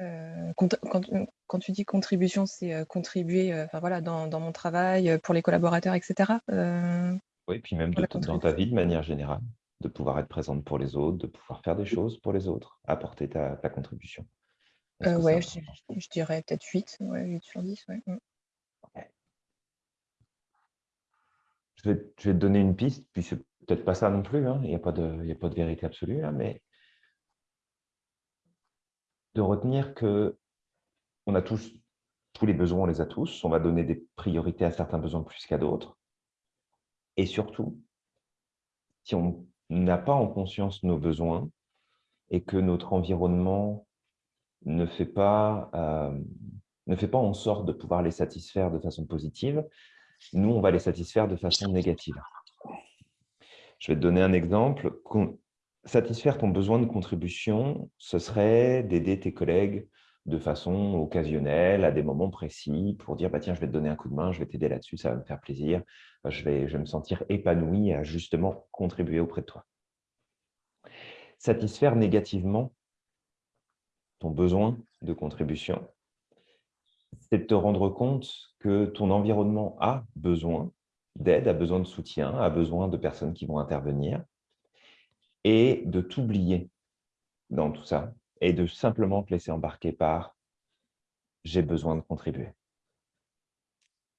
euh, quand, quand, quand tu dis contribution, c'est euh, contribuer euh, enfin, voilà, dans, dans mon travail, euh, pour les collaborateurs, etc. Oui, puis même de dans ta vie de manière générale, de pouvoir être présente pour les autres, de pouvoir faire des choses pour les autres, apporter ta, ta contribution. Euh, c'est je, dirais peut-être 8, ouais, 8 sur 10. Ouais. Mm. Je vais, je vais te donner une piste, puis c'est peut-être pas ça non plus, hein, il n'y a, pas de- il y a pas de vérité absolue là, mais de retenir que on a tous, tous les besoins, on les a tous, on va donner des priorités à certains besoins plus qu'à d'autres. Et surtout, si on n'a pas en conscience nos besoins, et que notre environnement ne fait pas, euh, ne fait pas en sorte de pouvoir les satisfaire de façon positive, nous, on va les satisfaire de façon négative. Je vais te donner un exemple. Satisfaire ton besoin de contribution, ce serait d'aider tes collègues de façon occasionnelle, à des moments précis, pour dire bah, « tiens, je vais te donner un coup de main, je vais t'aider là-dessus, ça va me faire plaisir, je vais, je vais me sentir épanoui à justement contribuer auprès de toi ». Satisfaire négativement ton besoin de contribution, c'est de te rendre compte que ton environnement a besoin d'aide, a besoin de soutien, a besoin de personnes qui vont intervenir, et de t'oublier dans tout ça, et de simplement te laisser embarquer par « j'ai besoin de contribuer ».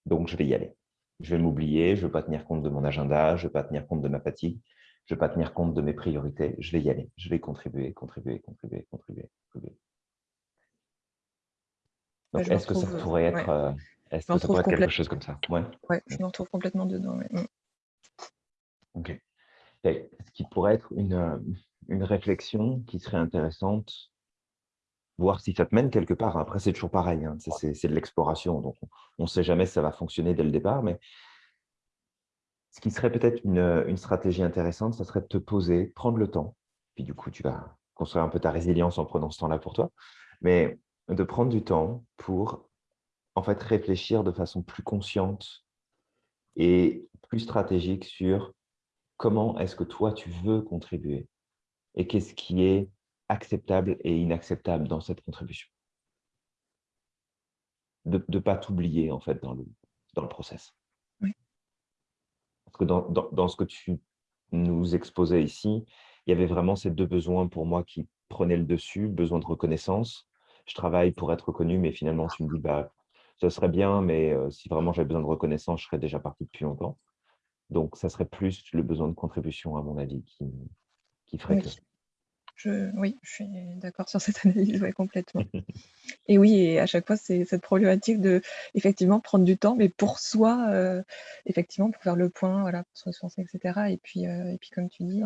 Donc, je vais y aller. Je vais m'oublier, je ne vais pas tenir compte de mon agenda, je ne vais pas tenir compte de ma fatigue, je ne vais pas tenir compte de mes priorités, je vais y aller. Je vais contribuer, contribuer, contribuer, contribuer, contribuer. Ouais, Donc, est-ce que ça retrouve, pourrait ouais. être, euh, Je me que ça pourrait être quelque chose comme ça? Ouais. Ouais, je me retrouve complètement dedans. ouais. Mm. Ok. Et ce qui pourrait être une, euh, une réflexion qui serait intéressante, voir si ça te mène quelque part. Après, c'est toujours pareil, hein, c'est- de l'exploration, donc on ne sait jamais si ça va fonctionner dès le départ, mais ce qui serait peut-être une, une stratégie intéressante, ça serait de te poser, prendre le temps, puis du coup, tu vas construire un peu ta résilience en prenant ce temps-là pour toi, mais de prendre du temps pour en fait réfléchir de façon plus consciente et plus stratégique sur comment est-ce que toi, tu veux contribuer et qu'est-ce qui est acceptable et inacceptable dans cette contribution. De ne pas t'oublier, en fait, dans le, dans le process. Oui. Parce que dans, dans, dans ce que tu nous exposais ici, il y avait vraiment ces deux besoins pour moi qui prenaient le dessus, besoin de reconnaissance. Je travaille pour être reconnu, mais finalement, tu me dis, bah, ce serait bien, mais euh, si vraiment j'avais besoin de reconnaissance, je serais déjà parti depuis longtemps. Donc, ça serait plus le besoin de contribution, à mon avis, qui, qui ferait Oui. que. Oui, je suis d'accord sur cette analyse, complètement. Et oui, et à chaque fois, c'est cette problématique de effectivement prendre du temps, mais pour soi, euh, effectivement, pour faire le point, voilà, pour se ressourcer, etc. Et puis, euh, et puis comme tu dis,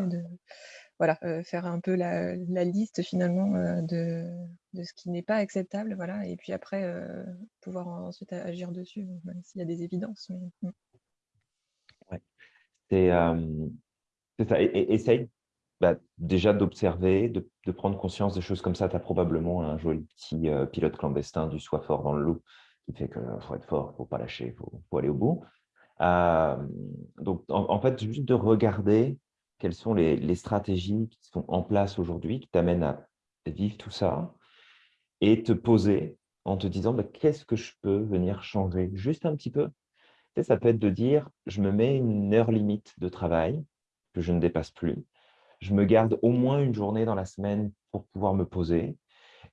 voilà, euh, faire un peu la, liste finalement de, de ce qui n'est pas acceptable, voilà, et puis après pouvoir ensuite agir dessus, s'il y a des évidences. Mais... mm. C'est ça. Et- essaye bah, déjà d'observer, de, prendre conscience des choses comme ça. Tu as probablement un joli petit euh, pilote clandestin du soi fort dans le loup qui fait qu'il faut être fort, il ne faut pas lâcher, faut, faut aller au bout. Euh, donc, en, fait, juste de regarder quelles sont les, stratégies qui sont en place aujourd'hui, qui t'amènent à vivre tout ça, et te poser en te disant bah, qu'est-ce que je peux venir changer juste un petit peu? Tu ça peut être de dire, je me mets une heure limite de travail que je ne dépasse plus. Je me garde au moins une journée dans la semaine pour pouvoir me poser.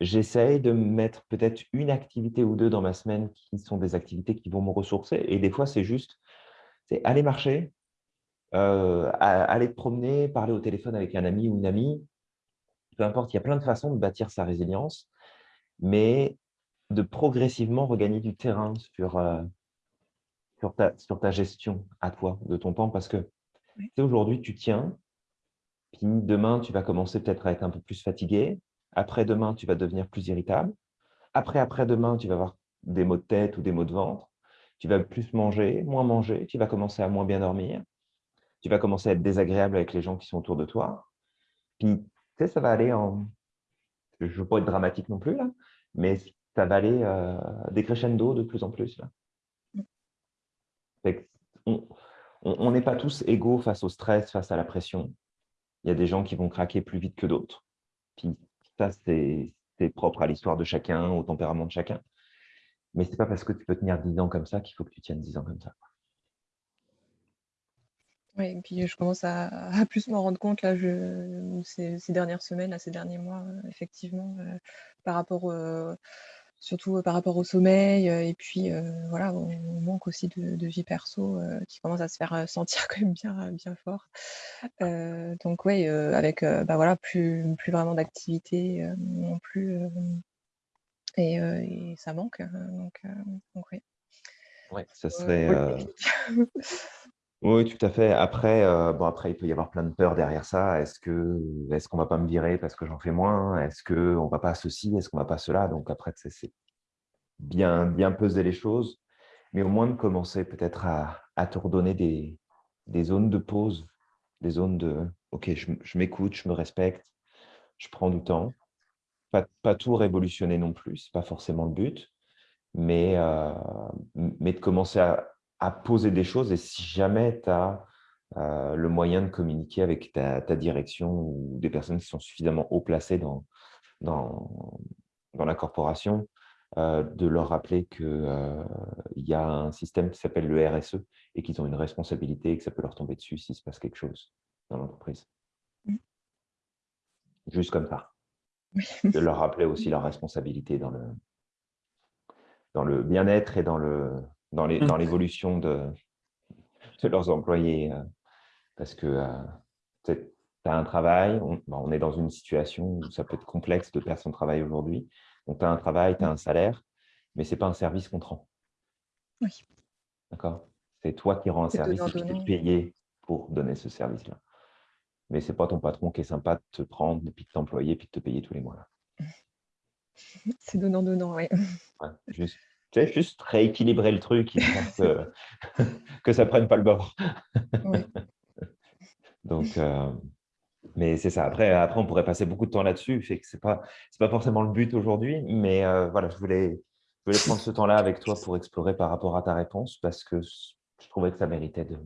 J'essaye de mettre peut-être une activité ou deux dans ma semaine qui sont des activités qui vont me ressourcer. Et des fois, c'est juste aller marcher, euh, aller te promener, parler au téléphone avec un ami ou une amie. Peu importe, il y a plein de façons de bâtir sa résilience, mais de progressivement regagner du terrain sur, euh, sur, ta, sur ta gestion à toi de ton temps. Parce que Oui. aujourd'hui, tu tiens, puis demain, tu vas commencer peut-être à être un peu plus fatigué. Après-demain, tu vas devenir plus irritable. Après, après-demain, tu vas avoir des maux de tête ou des maux de ventre. Tu vas plus manger, moins manger. Tu vas commencer à moins bien dormir. Tu vas commencer à être désagréable avec les gens qui sont autour de toi. Puis, tu sais, ça va aller en... Je ne veux pas être dramatique non plus, là, mais ça va aller euh, décrescendo de plus en plus. Là. On n'est pas tous égaux face au stress, face à la pression. Il y a des gens qui vont craquer plus vite que d'autres. Puis ça, c'est propre à l'histoire de chacun, au tempérament de chacun. Mais ce n'est pas parce que tu peux tenir 10 ans comme ça qu'il faut que tu tiennes 10 ans comme ça. Oui, et puis je commence à, plus m'en rendre compte là, je, ces, ces dernières semaines, là, ces derniers mois, euh, effectivement, euh, par rapport, euh, surtout par rapport au sommeil, et puis voilà, au manque aussi de, de vie perso qui commence à se faire sentir quand même bien, bien fort. Donc oui, avec bah, voilà, plus, plus vraiment d'activité non plus, et, et ça manque. euh, donc, donc oui. Ouais, ça serait, Oui, tout à fait. Après, euh, bon, après, il peut y avoir plein de peurs derrière ça. Est-ce que, est-ce qu'on va pas me virer parce que j'en fais moins? Est-ce qu'on va pas ceci? Est-ce qu'on va pas cela? Donc après, c'est bien, bien peser les choses, mais au moins de commencer peut-être à, à te redonner des, zones de pause, des zones de OK, je, m'écoute, je me respecte, je prends du temps. Pas, tout révolutionner non plus, c'est pas forcément le but, mais, euh, de commencer à, à poser des choses. Et si jamais tu as le moyen de communiquer avec ta, ta direction ou des personnes qui sont suffisamment haut placées dans, dans, dans la corporation, euh, de leur rappeler qu'il y a un système qui s'appelle le RSE et qu'ils ont une responsabilité et que ça peut leur tomber dessus s'il se passe quelque chose dans l'entreprise. Juste comme ça. De leur rappeler aussi leur responsabilité dans le, dans le bien-être et dans le dans les- Mm. dans l'évolution de, de leurs employés. euh, Parce que tu as un travail, on, bah, on est dans une situation où ça peut être complexe de perdre son travail aujourd'hui. Donc, tu as un travail, tu as un salaire, mais ce n'est pas un service qu'on te rend. Oui. D'accord? C'est toi qui rends un service et qui donnant-donnant. t'es payé pour donner ce service-là. Mais ce n'est pas ton patron qui est sympa de te prendre, puis de t'employer, puis de te payer tous les mois. C'est donnant-donnant, oui. Ouais, juste, tu sais, juste rééquilibrer le truc, que, que ça ne prenne pas le bord. Oui. Donc, euh, mais c'est ça. Après, après, on pourrait passer beaucoup de temps là-dessus. Fait que c'est pas, c'est pas forcément le but aujourd'hui, mais euh, voilà, je voulais, je voulais prendre ce temps-là avec toi pour explorer par rapport à ta réponse parce que je trouvais que ça méritait de,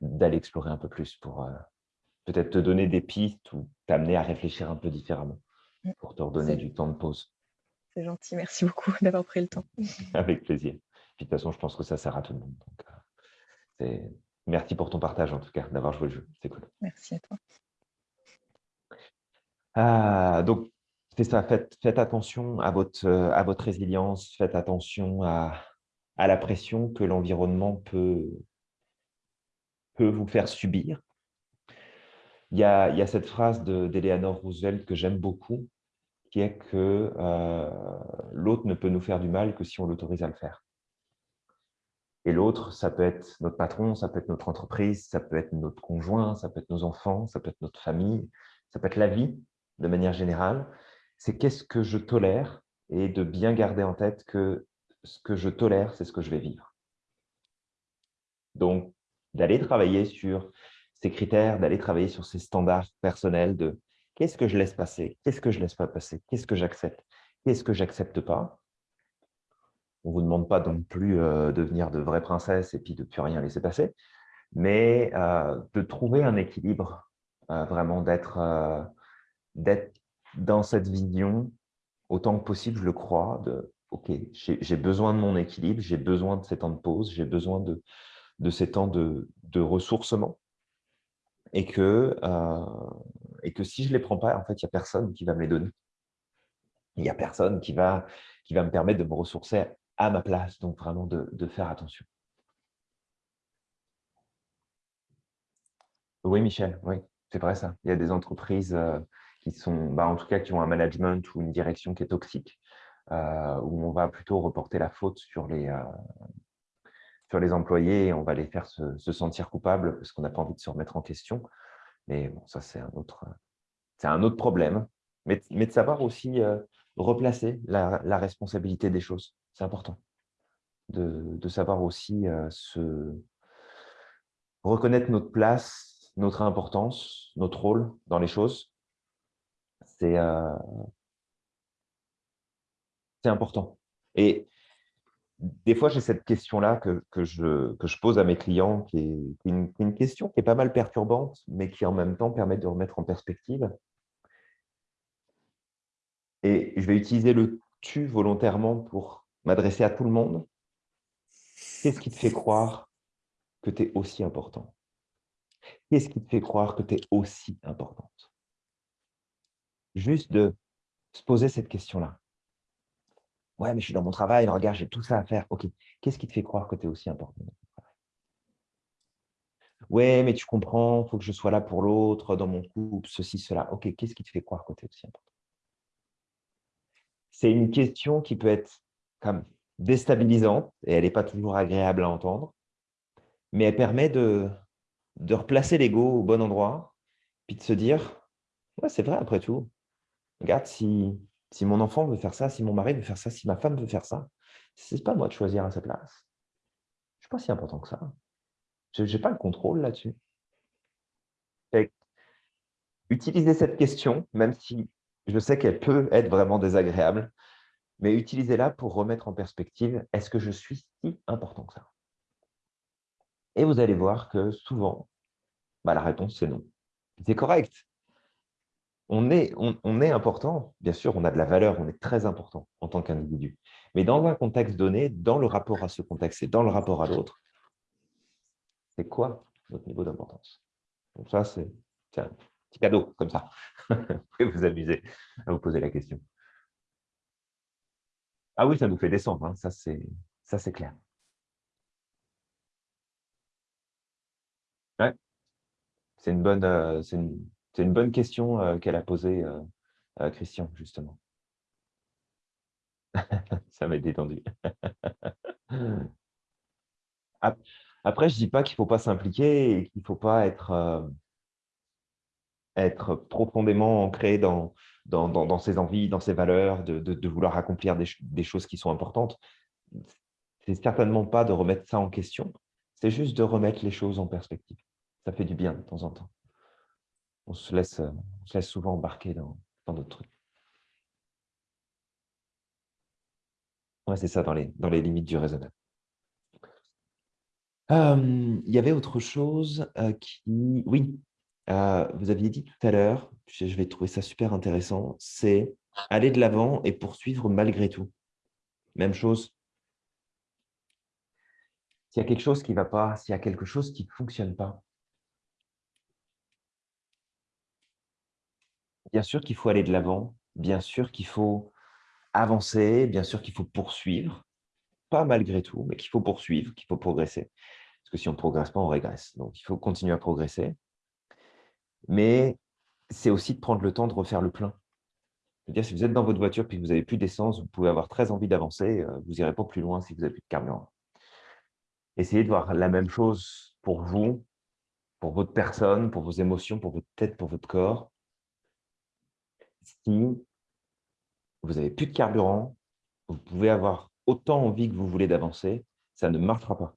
d'aller explorer un peu plus pour euh, peut-être te donner des pistes ou t'amener à réfléchir un peu différemment Mm. pour te redonner du temps de pause. C'est gentil, merci beaucoup d'avoir pris le temps. Avec plaisir. Puis de toute façon, je pense que ça sert à tout le monde. Donc, euh, Merci pour ton partage en tout cas, d'avoir joué le jeu. C'est cool. Merci à toi. Ah, donc, c'est ça, faites, faites attention à votre, euh, à votre résilience, faites attention à, à la pression que l'environnement peut, peut vous faire subir. Il y a, il y a cette phrase de- d'Eleanor Roosevelt que j'aime beaucoup, qui est que euh, l'autre ne peut nous faire du mal que si on l'autorise à le faire. Et l'autre, ça peut être notre patron, ça peut être notre entreprise, ça peut être notre conjoint, ça peut être nos enfants, ça peut être notre famille, ça peut être la vie de manière générale. C'est qu'est-ce que je tolère et de bien garder en tête que ce que je tolère, c'est ce que je vais vivre. Donc, d'aller travailler sur ces critères, d'aller travailler sur ces standards personnels de qu'est-ce que je laisse passer, qu'est-ce que je laisse pas passer, qu'est-ce que j'accepte, qu'est-ce que j'accepte pas? On ne vous demande pas non plus euh, de devenir de vraies princesses et puis de plus rien laisser passer, mais euh, de trouver un équilibre, euh, vraiment d'être dans cette vision autant que possible, je le crois, de OK, j'ai besoin de mon équilibre, j'ai besoin de ces temps de pause, j'ai besoin de, ces temps de, de ressourcement et que, et que si je ne les prends pas, en fait, il n'y a personne qui va me les donner. Il n'y a personne qui va, qui va me permettre de me ressourcer à ma place. Donc, vraiment, de, faire attention. Oui, Michel, oui, c'est vrai ça. Il y a des entreprises euh, qui sont, bah, en tout cas, qui ont un management ou une direction qui est toxique, euh, où on va plutôt reporter la faute sur les, euh, sur les employés et on va les faire se sentir coupables parce qu'on n'a pas envie de se remettre en question. Mais bon, ça, c'est un autre, un autre problème. Mais, mais de savoir aussi euh, replacer la, la responsabilité des choses, c'est important. De, de savoir aussi euh, se reconnaître notre place, notre importance, notre rôle dans les choses. C'est euh, important. Et des fois, j'ai cette question-là que, je, pose à mes clients, qui est, une, une question qui est pas mal perturbante, mais qui en même temps permet de remettre en perspective. Et je vais utiliser le tu volontairement pour m'adresser à tout le monde. Qu'est-ce qui te fait croire que tu es aussi important? Qu'est-ce qui te fait croire que tu es aussi importante? Juste de se poser cette question-là. Ouais, mais je suis dans mon travail, regarde, j'ai tout ça à faire. Ok, qu'est-ce qui te fait croire que tu es aussi important Ouais, mais tu comprends, il faut que je sois là pour l'autre, dans mon couple, ceci, cela. Ok, qu'est-ce qui te fait croire que tu es aussi important? C'est une question qui peut être comme déstabilisante et elle n'est pas toujours agréable à entendre. mais elle permet de, de replacer l'ego au bon endroit, puis de se dire, ouais, c'est vrai après tout. Regarde, si, si mon enfant veut faire ça, si mon mari veut faire ça, si ma femme veut faire ça, c'est pas moi de choisir à sa place. Je suis pas si important que ça. Je n'ai pas le contrôle là-dessus. Utilisez cette question, même si je sais qu'elle peut être vraiment désagréable, mais utilisez-la pour remettre en perspective, est-ce que je suis si important que ça? Et vous allez voir que souvent, bah, la réponse c'est non. C'est correct. On est, important, bien sûr, on a de la valeur, on est très important en tant qu'individu. Mais dans un contexte donné, dans le rapport à ce contexte et dans le rapport à l'autre, c'est quoi notre niveau d'importance? Donc ça, c'est un petit cadeau, comme ça. vous pouvez vous amuser à vous poser la question. Ah oui, ça nous fait descendre, hein. ça c'est clair. Ouais. C'est une, bonne, euh, une, une bonne question euh, qu'elle a posée, euh, Christian, justement. ça m'a détendu. Après, je ne dis pas qu'il ne faut pas s'impliquer et qu'il ne faut pas être, profondément ancré dans, ses envies, dans ses valeurs, de, de, vouloir accomplir des, des, choses qui sont importantes. C'est certainement pas de remettre ça en question, c'est juste de remettre les choses en perspective. Ça fait du bien de temps en temps. On se laisse, on se laisse souvent embarquer dans d'autres trucs. Ouais, c'est ça, dans les, dans les limites du raisonnable. il y avait autre chose qui... Oui, vous aviez dit tout à l'heure, je vais trouver ça super intéressant, c'est aller de l'avant et poursuivre malgré tout. Même chose. S'il y a quelque chose qui ne va pas, s'il y a quelque chose qui ne fonctionne pas, bien sûr qu'il faut aller de l'avant, bien sûr qu'il faut avancer, bien sûr qu'il faut poursuivre, pas malgré tout, mais qu'il faut poursuivre, qu'il faut progresser. Parce que si on ne progresse pas, on régresse. Donc, il faut continuer à progresser. Mais c'est aussi de prendre le temps de refaire le plein. dire, si vous êtes dans votre voiture et que vous n'avez plus d'essence, vous pouvez avoir très envie d'avancer, euh, vous n'irez pas plus loin si vous n'avez plus de carburant. Essayez de voir la même chose pour vous, pour votre personne, pour vos émotions, pour votre tête, pour votre corps. Si vous n'avez plus de carburant, vous pouvez avoir autant envie que vous voulez d'avancer, ça ne marchera pas.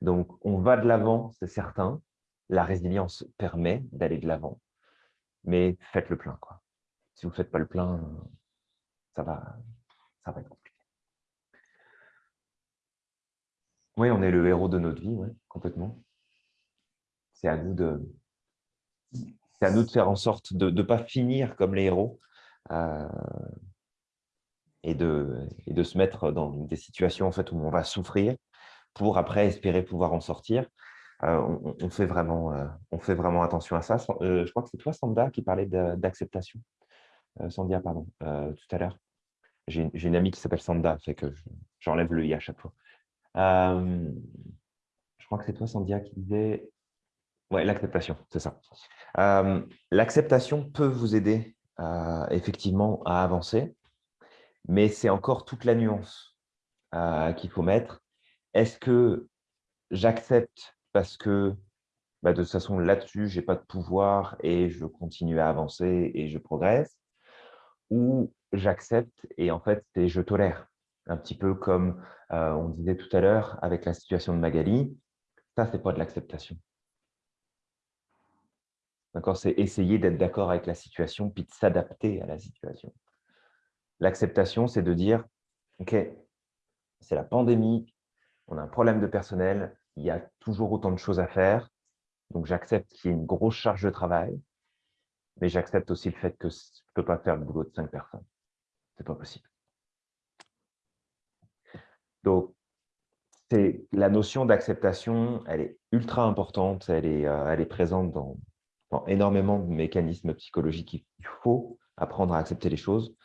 Donc, on va de l'avant, c'est certain. La résilience permet d'aller de l'avant, mais faites le plein. Quoi. Si vous ne faites pas le plein, ça va, ça va être compliqué. Oui, on est le héros de notre vie, complètement. C'est à nous de, c'est à nous de faire en sorte de ne pas finir comme les héros, euh, et de, se mettre dans des situations en fait, où on va souffrir pour après espérer pouvoir en sortir. Euh, on, fait vraiment, euh, on fait vraiment attention à ça. Je crois que c'est toi, Sanda, qui parlait d'acceptation. Sandia, pardon, tout à l'heure. J'ai une amie qui s'appelle Sanda, fait que j'enlève le i à chaque fois. je crois que c'est toi, Sandia, qui disait... Oui, l'acceptation, c'est ça. L'acceptation peut vous aider effectivement à avancer mais c'est encore toute la nuance euh, qu'il faut mettre. Est-ce que j'accepte parce que bah, de toute façon, là-dessus, je n'ai pas de pouvoir et je continue à avancer et je progresse? Ou j'accepte et en fait, je tolère? Un petit peu comme euh, on disait tout à l'heure avec la situation de Magali, ça, ce n'est pas de l'acceptation. C'est essayer d'être d'accord avec la situation puis de s'adapter à la situation. L'acceptation, c'est de dire, OK, c'est la pandémie, on a un problème de personnel, il y a toujours autant de choses à faire, donc j'accepte qu'il y ait une grosse charge de travail, mais j'accepte aussi le fait que je ne peux pas faire le boulot de cinq personnes. Ce n'est pas possible. Donc, la notion d'acceptation, elle est ultra importante, elle est, euh, elle est présente dans, dans, énormément de mécanismes psychologiques. Il faut apprendre à accepter les choses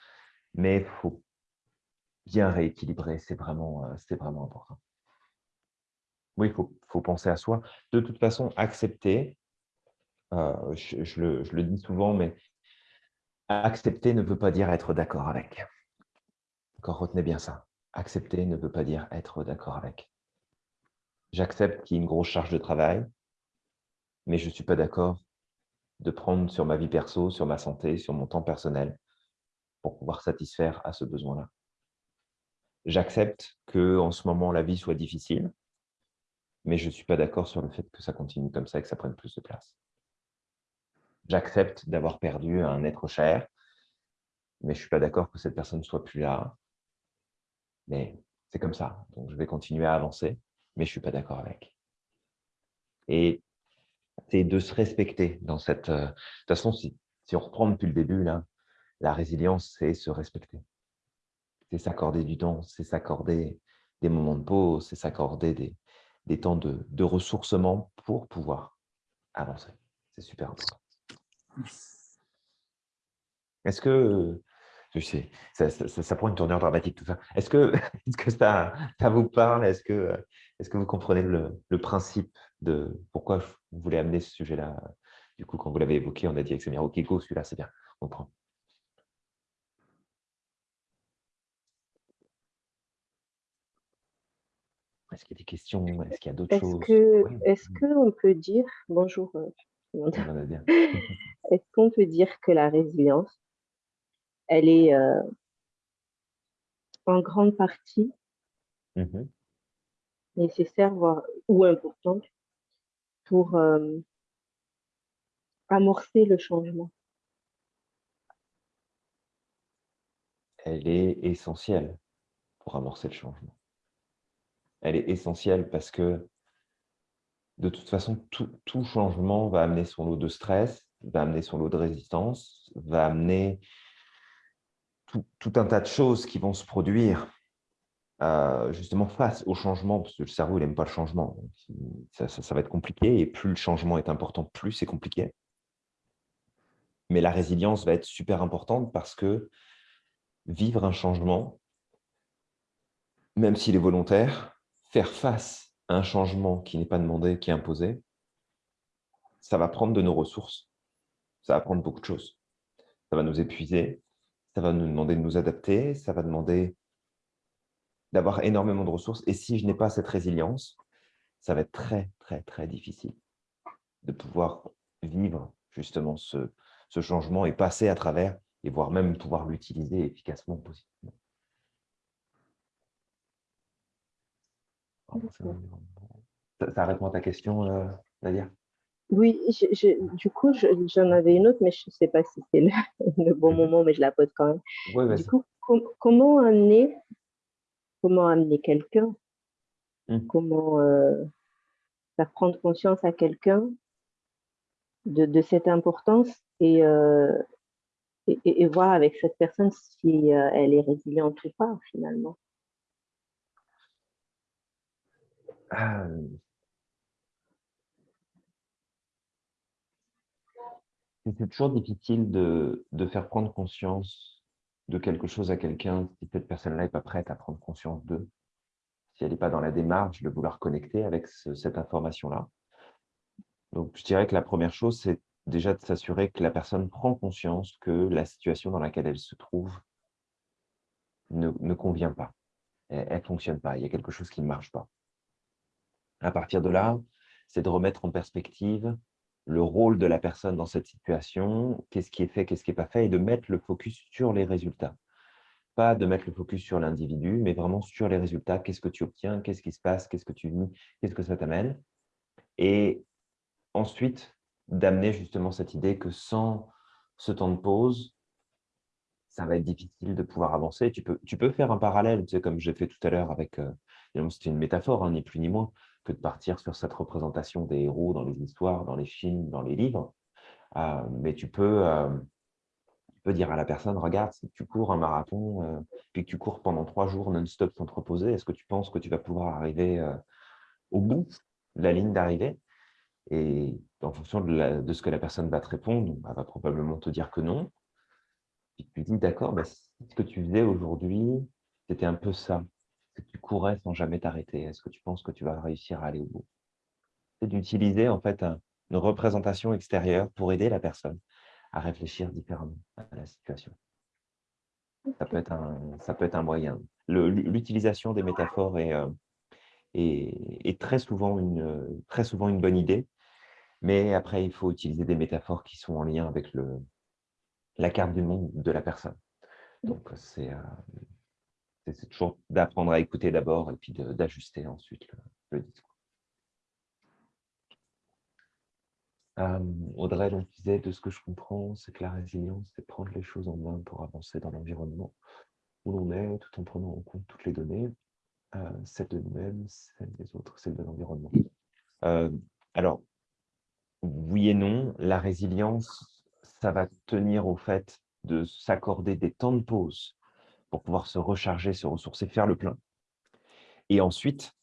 mais il faut bien rééquilibrer, c'est vraiment, euh, vraiment important. Oui, il faut, faut, penser à soi. De toute façon, accepter, euh, je, le, je, le, dis souvent, mais accepter ne veut pas dire être d'accord avec. Encore retenez bien ça. Accepter ne veut pas dire être d'accord avec. J'accepte qu'il y ait une grosse charge de travail, mais je ne suis pas d'accord de prendre sur ma vie perso, sur ma santé, sur mon temps personnel pour pouvoir satisfaire à ce besoin-là. J'accepte que en ce moment, la vie soit difficile, mais je ne suis pas d'accord sur le fait que ça continue comme ça et que ça prenne plus de place. J'accepte d'avoir perdu un être cher, mais je ne suis pas d'accord que cette personne ne soit plus là. Mais c'est comme ça. Donc, je vais continuer à avancer, mais je ne suis pas d'accord avec. Et c'est de se respecter dans cette... euh, De toute façon, si, si on reprend depuis le début, là, la résilience, c'est se respecter. C'est s'accorder du temps, c'est s'accorder des moments de pause, c'est s'accorder des, des temps de, de ressourcement pour pouvoir avancer. C'est super important. Est-ce que, je sais, ça, ça, ça- prend une tournure dramatique tout ça. Est-ce que, est que ça, ça vous parle? Est-ce que, est que vous comprenez le, le principe de pourquoi je voulais amener ce sujet-là? Du coup, quand vous l'avez évoqué, on a dit avec Samir, ok, go, celui-là, c'est bien, on prend. Est-ce qu'il y a des questions? Est-ce qu'il y a d'autres Est-ce choses? que, Oui, est-ce qu'on peut dire, bonjour, euh, est-ce qu'on peut dire que la résilience, elle est euh, en grande partie Mhm. Nécessaire, voire ou importante pour euh, amorcer le changement? Elle est essentielle pour amorcer le changement. Elle est essentielle parce que de toute façon, tout, changement va amener son lot de stress, va amener son lot de résistance, va amener tout un tas de choses qui vont se produire euh, justement face au changement, parce que le cerveau, n'aime pas le changement. Ça va être compliqué, et plus le changement est important, plus c'est compliqué. Mais la résilience va être super importante parce que vivre un changement, même s'il est volontaire, faire face à un changement qui n'est pas demandé, qui est imposé, ça va prendre de nos ressources. Ça va prendre beaucoup de choses. Ça va nous épuiser, ça va nous demander de nous adapter, ça va demander d'avoir énormément de ressources. Et si je n'ai pas cette résilience, ça va être très, très, très difficile de pouvoir vivre justement ce, ce changement et passer à travers, et voire même pouvoir l'utiliser efficacement, positivement. Ça, ça répond à ta question, euh, Nadia? Oui, je- je- du coup, je- j'en avais une autre, mais je ne sais pas si c'est le, le bon Mhm. moment, mais je la pose quand même. Oui, Du coup, com- comment amener, comment amener quelqu'un, Mm. comment euh, faire prendre conscience à quelqu'un de, de cette importance et, euh, et, et- et voir avec cette personne si euh, elle est résiliente ou pas finalement. Ah, C'est toujours difficile de, de faire prendre conscience de quelque chose à quelqu'un si cette personne-là n'est pas prête à prendre conscience d'eux, si elle n'est pas dans la démarche de vouloir connecter avec ce- cette information-là. Donc, je dirais que la première chose, c'est déjà de s'assurer que la personne prend conscience que la situation dans laquelle elle se trouve ne, ne convient pas, elle ne fonctionne pas, il y a quelque chose qui ne marche pas. À partir de là, c'est de remettre en perspective le rôle de la personne dans cette situation, qu'est-ce qui est fait, qu'est-ce qui n'est pas fait, et de mettre le focus sur les résultats. Pas de mettre le focus sur l'individu, mais vraiment sur les résultats. Qu'est-ce que tu obtiens, qu'est-ce qui se passe, qu'est-ce que tu vis, qu'est-ce que ça t'amène? Et ensuite, d'amener justement cette idée que sans ce temps de pause, ça va être difficile de pouvoir avancer. Tu peux, tu peux faire un parallèle, tu sais, comme j'ai fait tout à l'heure avec, euh, c'était une métaphore, hein, ni plus ni moins, que de partir sur cette représentation des héros dans les histoires, dans les films, dans les livres. Euh, mais tu peux, euh, tu peux dire à la personne, regarde, si tu cours un marathon, euh, puis que tu cours pendant trois jours non-stop sans te reposer, est-ce que tu penses que tu vas pouvoir arriver au bout la ligne d'arrivée? Et en fonction de, ce que la personne va te répondre, elle va probablement te dire que non. Puis tu dis, d'accord, bah, si ce que tu faisais aujourd'hui, c'était un peu ça, tu courais sans jamais t'arrêter? Est-ce que tu penses que tu vas réussir à aller au bout? C'est d'utiliser en fait un- une représentation extérieure pour aider la personne à réfléchir différemment à la situation. Ça peut être un, ça peut être un moyen. L'utilisation des métaphores est, euh, est, est très, souvent une, très souvent une bonne idée. Mais après, il faut utiliser des métaphores qui sont en lien avec le, la carte du monde de la personne. Donc, c'est euh, c'est- toujours d'apprendre à écouter d'abord et puis d'ajuster ensuite le, le discours. Euh, Audrey, donc, disait, de ce que je comprends, c'est que la résilience, c'est prendre les choses en main pour avancer dans l'environnement où l'on est, tout en prenant en compte toutes les données, euh, celles de nous-mêmes, celles des autres, celles de l'environnement. Euh, alors, oui et non, la résilience, ça va tenir au fait de s'accorder des temps de pause pour pouvoir se recharger, se ressourcer, faire le plein. Et ensuite,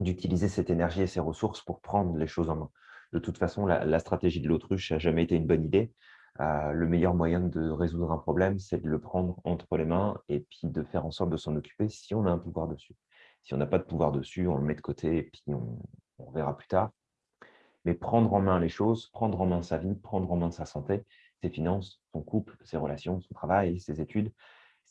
d'utiliser cette énergie et ces ressources pour prendre les choses en main. De toute façon, la, stratégie de l'autruche n'a jamais été une bonne idée. Euh, le meilleur moyen de résoudre un problème, c'est de le prendre entre les mains et puis de faire en sorte de s'en occuper si on a un pouvoir dessus. Si on n'a pas de pouvoir dessus, on le met de côté et puis on verra plus tard. Mais prendre en main les choses, prendre en main sa vie, prendre en main sa santé, ses finances, son couple, ses relations, son travail, ses études,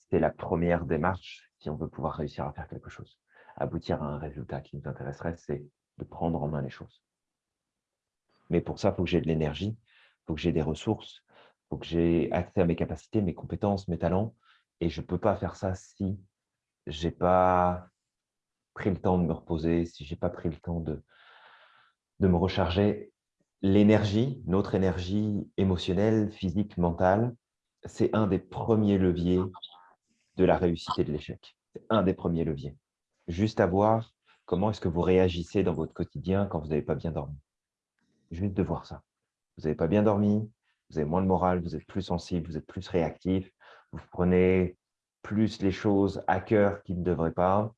c'est la première démarche si on veut pouvoir réussir à faire quelque chose. Aboutir à un résultat qui nous intéresserait, c'est de prendre en main les choses. Mais pour ça, il faut que j'ai de l'énergie, il faut que j'ai des ressources, il faut que j'ai accès à mes capacités, mes compétences, mes talents. Et je ne peux pas faire ça si je n'ai pas pris le temps de me reposer, si je n'ai pas pris le temps de, de me recharger. L'énergie, notre énergie émotionnelle, physique, mentale, c'est un des premiers leviers de la réussite et de l'échec. C'est un des premiers leviers. Juste à voir comment est-ce que vous réagissez dans votre quotidien quand vous n'avez pas bien dormi. Juste de voir ça. Vous n'avez pas bien dormi, vous avez moins de morale, vous êtes plus sensible, vous êtes plus réactif, vous prenez plus les choses à cœur qui ne devraient pas.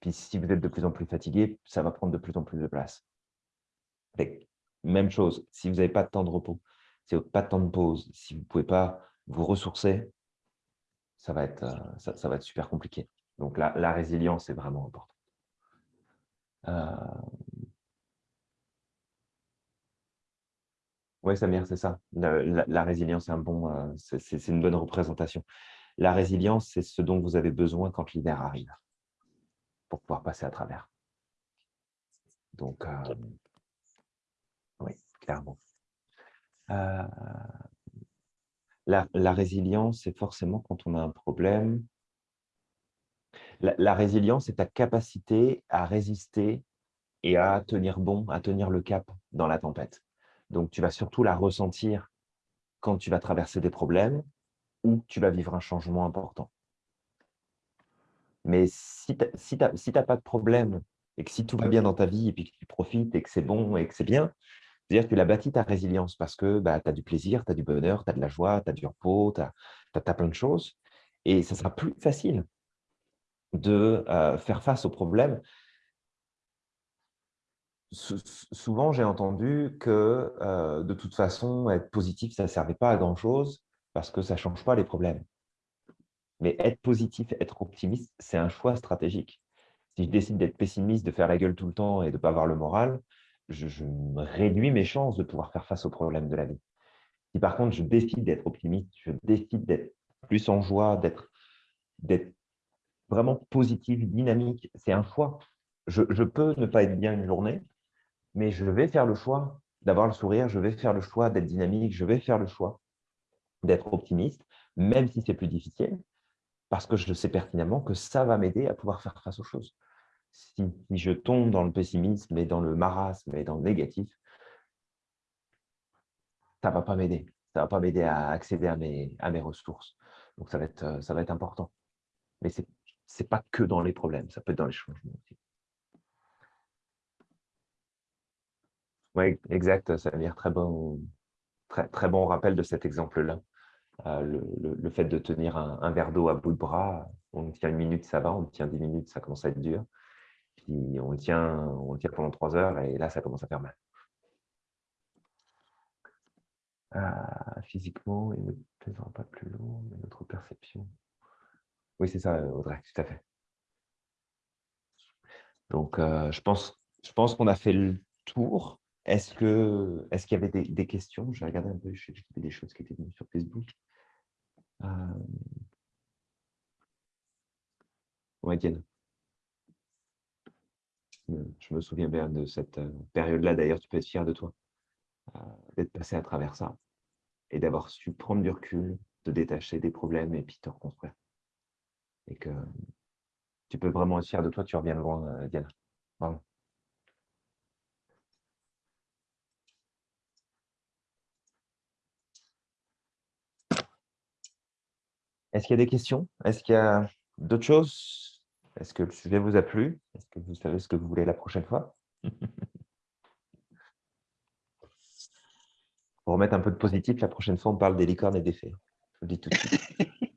Puis si vous êtes de plus en plus fatigué, ça va prendre de plus en plus de place. Même chose, si vous n'avez pas de temps de repos, si vous n'avez pas de temps de pause, si vous ne pouvez pas vous ressourcer, ça va être, euh, ça, ça va être super compliqué. Donc la, la résilience est vraiment importante. Euh... Oui, Samir, c'est ça. La, la, la résilience, un bon, euh, c'est une bonne représentation. La résilience, c'est ce dont vous avez besoin quand l'hiver arrive pour pouvoir passer à travers. Donc, euh, oui, clairement. Euh, la, la, résilience, c'est forcément quand on a un problème. La, la résilience, c'est ta capacité à résister et à tenir bon, à tenir le cap dans la tempête. Donc, tu vas surtout la ressentir quand tu vas traverser des problèmes ou tu vas vivre un changement important. Mais si tu n'as si pas de problème et que si tout va bien dans ta vie et puis que tu profites et que c'est bon et que c'est bien, c'est-à-dire que tu l'as bâti ta résilience parce que bah, tu as du plaisir, tu as du bonheur, tu as de la joie, tu as du repos, tu as, plein de choses. Et ça sera plus facile de faire face aux problèmes. souvent, j'ai entendu que de toute façon, être positif, ça ne servait pas à grand-chose parce que ça ne change pas les problèmes. Mais être positif, être optimiste, c'est un choix stratégique. Si je décide d'être pessimiste, de faire la gueule tout le temps et de ne pas avoir le moral, je, réduis mes chances de pouvoir faire face aux problèmes de la vie. Si par contre, je décide d'être optimiste, je décide d'être plus en joie, d'être vraiment positif, dynamique, c'est un choix. Je, peux ne pas être bien une journée, mais je vais faire le choix d'avoir le sourire, je vais faire le choix d'être dynamique, je vais faire le choix d'être optimiste, même si c'est plus difficile, parce que je sais pertinemment que ça va m'aider à pouvoir faire face aux choses. Si, je tombe dans le pessimisme et dans le marasme et dans le négatif, ça ne va pas m'aider. Ça ne va pas m'aider à accéder à mes, à mes ressources. Donc, ça va être, ça va être important. Mais ce n'est pas que dans les problèmes, ça peut être dans les changements aussi. Oui, exact, Samir. Très bon, très, très bon rappel de cet exemple-là. Euh, le, le, le, fait de tenir un, un verre d'eau à bout de bras, on tient une minute, ça va, on tient dix minutes, ça commence à être dur. On tient, on tient pendant trois heures et là, ça commence à faire mal. Euh, physiquement, il ne pèsera pas plus lourd, mais notre perception. Oui, c'est ça, Audrey, tout à fait. Donc, euh, je pense, je pense qu'on a fait le tour. Est-ce que est-ce qu'il y avait des, des questions? J'ai regardé un peu, j'ai des choses qui étaient venues sur Facebook. Euh... Diane. Je me, je me souviens bien de cette euh, période-là. D'ailleurs, tu peux être fier de toi euh, d'être passé à travers ça et d'avoir su prendre du recul, te détacher des problèmes et puis te reconstruire. Et que tu peux vraiment être fier de toi, tu reviens loin, euh, Diana. Est-ce qu'il y a des questions? Est-ce qu'il y a d'autres choses? Est-ce que le sujet vous a plu? Est-ce que vous savez ce que vous voulez la prochaine fois? Pour remettre un peu de positif, la prochaine fois, on parle des licornes et des fées. Je vous le dis tout de suite.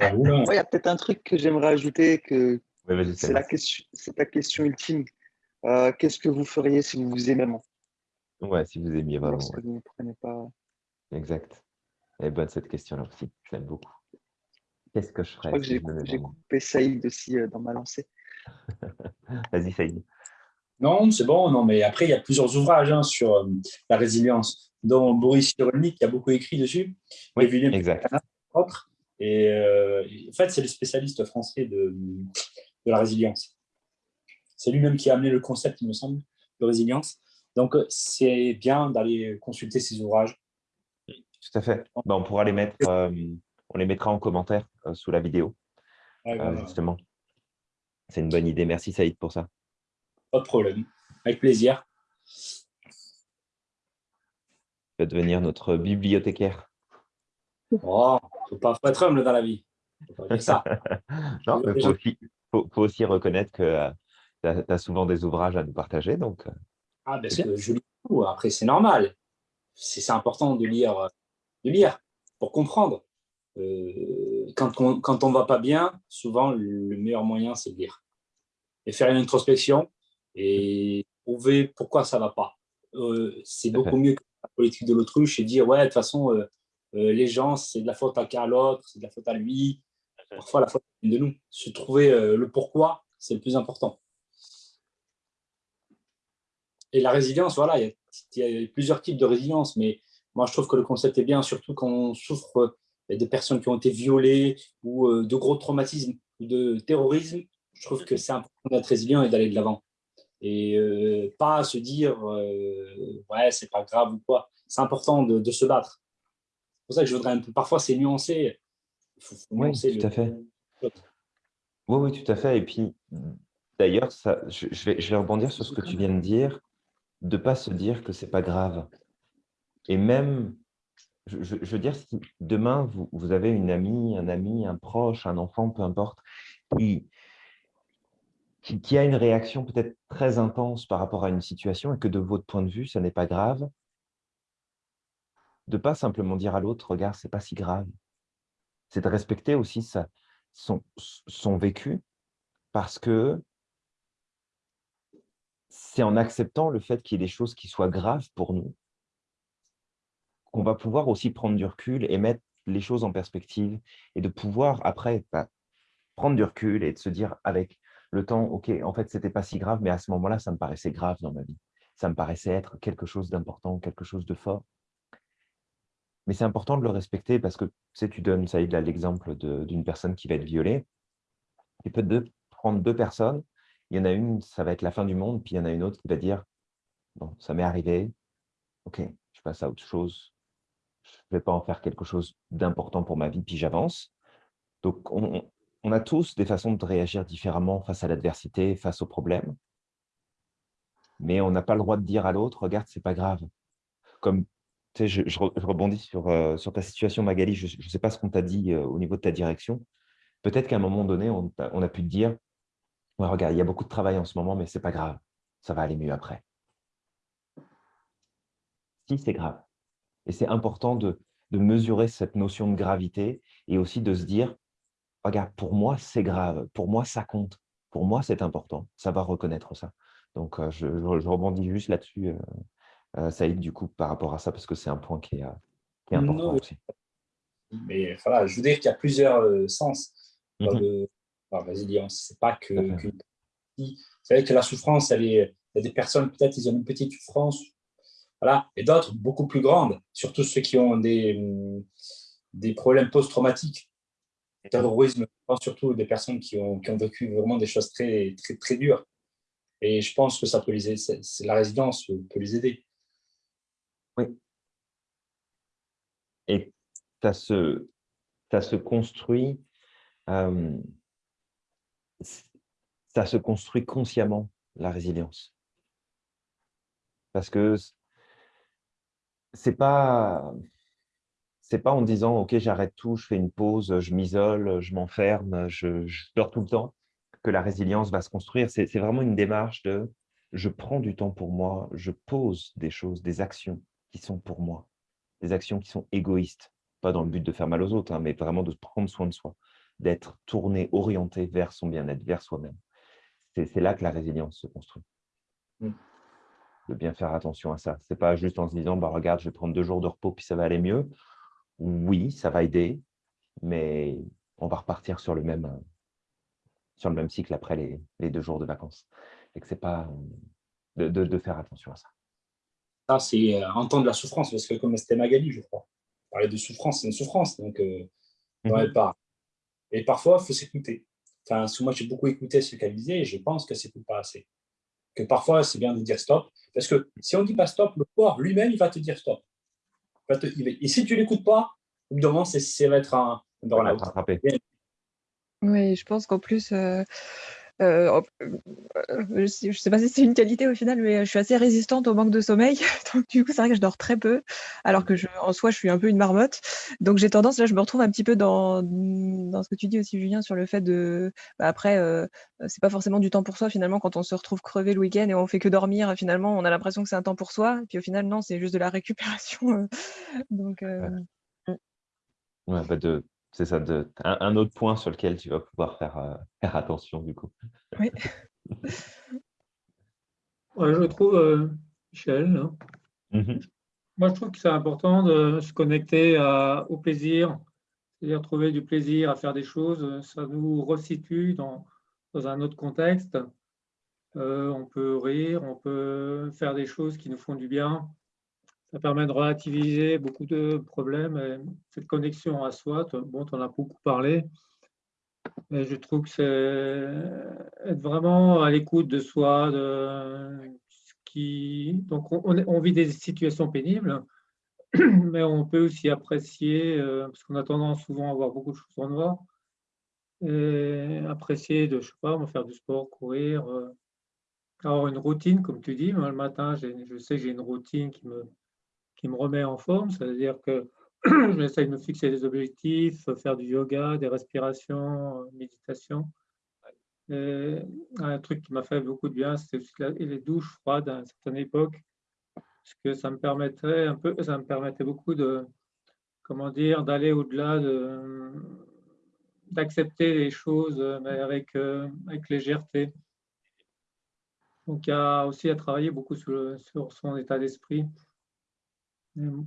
Moi, il y a peut-être un truc que j'aimerais ajouter, que Oui, c'est la question, c'est la question ultime. Euh, Qu'est-ce que vous feriez si vous vous aimez vraiment? Ouais, si vous aimiez vraiment. Lorsque vous ne prenez pas. ouais. Exact. Elle est bonne cette question-là aussi. Je l'aime beaucoup. Qu'est-ce que je Je ferais crois que si j'ai coupé Saïd aussi euh, dans ma lancée. Vas-y, Saïd. Non, c'est bon. Non, mais après, il y a plusieurs ouvrages hein, sur euh, la résilience, dont Boris Cyrulnik qui a beaucoup écrit dessus. Oui, et William exact. autres. Et euh, en fait, c'est le spécialiste français de, de la résilience. C'est lui-même qui a amené le concept, il me semble, de résilience. Donc, c'est bien d'aller consulter ces ouvrages. Tout à fait. Bah, on pourra les mettre, euh, on les mettra en commentaire euh, sous la vidéo, euh, voilà. justement. C'est une bonne idée. Merci, Saïd, pour ça. Pas de problème. Avec plaisir. Tu vas devenir notre bibliothécaire. Oh, faut pas faut être humble dans la vie. Faut pas dire ça. Non, mais Les faut aussi, faut, faut aussi reconnaître que tu as, souvent des ouvrages à nous partager. Donc, euh, Ah, parce C'est que je lis tout. Après, c'est normal. C'est important de lire, euh, de lire pour comprendre. Euh, quand, on, quand on va pas bien, souvent, le meilleur moyen, c'est de lire. Et faire une introspection et trouver pourquoi ça va pas. Euh, c'est beaucoup mieux que la politique de l'autruche et dire, ouais, de toute façon, euh, les gens, c'est de la faute à l'autre, c'est de la faute à lui. Parfois, la faute de nous. Se trouver le pourquoi, c'est le plus important. Et la résilience, voilà, il y, a, il y a plusieurs types de résilience, mais moi, je trouve que le concept est bien, surtout quand on souffre de personnes qui ont été violées ou euh, de gros traumatismes ou de terrorisme. Je trouve que c'est important d'être résilient et d'aller de l'avant. Et euh, pas se dire, euh, ouais, c'est pas grave ou quoi. C'est important de, de se battre. C'est pour ça que je voudrais un peu, parfois, c'est nuancé. Faut, faut Oui, nuancer tout le- à fait. Oui, oui, tout à fait. Et puis, d'ailleurs, je, je vais, je vais rebondir sur ce que tu viens de dire, de ne pas se dire que c'est pas grave. Et même, je, veux dire, si demain, vous, avez une amie, un ami, un proche, un enfant, peu importe, qui, a une réaction peut-être très intense par rapport à une situation et que de votre point de vue, ça n'est pas grave, de pas simplement dire à l'autre, regarde, c'est pas si grave. C'est de respecter aussi son, son vécu parce que c'est en acceptant le fait qu'il y ait des choses qui soient graves pour nous qu'on va pouvoir aussi prendre du recul et mettre les choses en perspective et de pouvoir après bah, prendre du recul et de se dire avec le temps, ok, en fait, c'était pas si grave, mais à ce moment-là, ça me paraissait grave dans ma vie. Ça me paraissait être quelque chose d'important, quelque chose de fort. Mais c'est important de le respecter parce que tu sais, tu donnes, Saïd, là, l'exemple de- d'une personne qui va être violée. Tu peux prendre deux personnes. Il y en a une, ça va être la fin du monde, puis il y en a une autre qui va dire Bon, ça m'est arrivé. Ok, je passe à autre chose. Je ne vais pas en faire quelque chose d'important pour ma vie, puis j'avance. Donc, on, a tous des façons de réagir différemment face à l'adversité, face aux problèmes. Mais on n'a pas le droit de dire à l'autre Regarde, c'est pas grave. Comme tu sais, je, je re- je rebondis sur, euh, sur ta situation, Magali. Je ne sais pas ce qu'on t'a dit euh, au niveau de ta direction. Peut-être qu'à un moment donné, on, a pu te dire regarde, il y a beaucoup de travail en ce moment, mais c'est pas grave. Ça va aller mieux après. Si, c'est grave. Et c'est important de, de mesurer cette notion de gravité et aussi de se dire Regarde, pour moi, c'est grave. Pour moi, ça compte. Pour moi, c'est important. Savoir reconnaître ça. Donc, euh, je, rebondis juste là-dessus, euh, euh, Saïd, du coup, par rapport à ça, parce que c'est un point qui est, qui est important aussi. Mais voilà, je veux dire qu'il y a plusieurs euh, sens dans, Mhm. le- la résilience. C'est pas que. Vous savez que la souffrance, elle est. Il y a des personnes, peut-être, ils ont une petite souffrance, voilà, et d'autres beaucoup plus grandes, surtout ceux qui ont des, hum, des problèmes post-traumatiques. terrorisme, je pense surtout des personnes qui ont, qui ont vécu vraiment des choses très, très, très dures. Et je pense que ça peut les aider, la résilience peut les aider. Et ça se, ça se construit, euh, ça se construit consciemment, la résilience. Parce que c'est pas, c'est pas en disant, OK, j'arrête tout, je fais une pause, je m'isole, je m'enferme, je, dors tout le temps, que la résilience va se construire. C'est vraiment une démarche de, je prends du temps pour moi, je pose des choses, des actions qui sont pour moi, des actions qui sont égoïstes pas dans le but de faire mal aux autres, hein, mais vraiment de prendre soin de soi, d'être tourné, orienté vers son bien-être, vers soi-même. C'est là que la résilience se construit. Mm. De bien faire attention à ça. C'est pas juste en se disant, bah, regarde, je vais prendre deux jours de repos, puis ça va aller mieux. Oui, ça va aider, mais on va repartir sur le même, euh, sur le même cycle après les, les deux jours de vacances. Et que c'est pas euh, de, de- de faire attention à ça. Ça, c'est euh, entendre la souffrance, parce que comme c'était Magali, je crois, parler de souffrance, c'est une souffrance, donc euh, elle part. Et parfois, il faut s'écouter. Enfin, moi, j'ai beaucoup écouté ce qu'elle disait et je pense ne s'écoute pas assez. Que parfois, c'est bien de dire stop, parce que si on ne dit pas stop, le corps lui-même, il va te dire stop. Il va te- il va- Et si tu ne l'écoutes pas, au bout d'un moment, c'est- ça va être un te rattraper. Oui, je pense qu'en plus, euh, euh, en- euh, je sais, je sais pas si c'est une qualité au final, mais je suis assez résistante au manque de sommeil. Donc, du coup, c'est vrai que je dors très peu, alors que je, en soi, je suis un peu une marmotte. Donc, j'ai tendance, là, je me retrouve un petit peu dans, dans ce que tu dis aussi, Julien, sur le fait de. bah, après, euh, c'est pas forcément du temps pour soi, finalement, quand on se retrouve crevé le week-end et on fait que dormir, finalement, on a l'impression que c'est un temps pour soi. Puis au final, non, c'est juste de la récupération. euh. Donc, euh, Ouais, bah de, c'est ça, de, un, un autre point sur lequel tu vas pouvoir faire, euh, faire attention du coup. oui. Ouais, je trouve, euh, Michel, hein, Mhm. moi je trouve que c'est important de se connecter à- au plaisir, c'est-à-dire trouver du plaisir à faire des choses, ça nous resitue dans, dans un autre contexte. Euh, on peut rire, on peut faire des choses qui nous font du bien. Ça permet de relativiser beaucoup de problèmes. Et cette connexion à soi, bon, tu en as beaucoup parlé, mais je trouve que c'est être vraiment à l'écoute de soi. Donc, on, on on vit des situations pénibles, mais on peut aussi apprécier, euh, parce qu'on a tendance souvent à voir beaucoup de choses en noir, apprécier de, je sais pas, faire du sport, courir, euh, avoir une routine, comme tu dis. Le matin, je sais que j'ai une routine qui me, qui me remet en forme, c'est-à-dire que j'essaie de me fixer des objectifs, faire du yoga, des respirations, euh, méditation. Et un truc qui m'a fait beaucoup de bien, c'était les douches froides à une certaine époque, parce que ça me permettrait un peu, ça me permettait beaucoup de, comment dire, d'aller au-delà de, d'accepter les choses, euh, avec, euh, avec légèreté. Donc, il y a aussi à travailler beaucoup sur, sur son état d'esprit.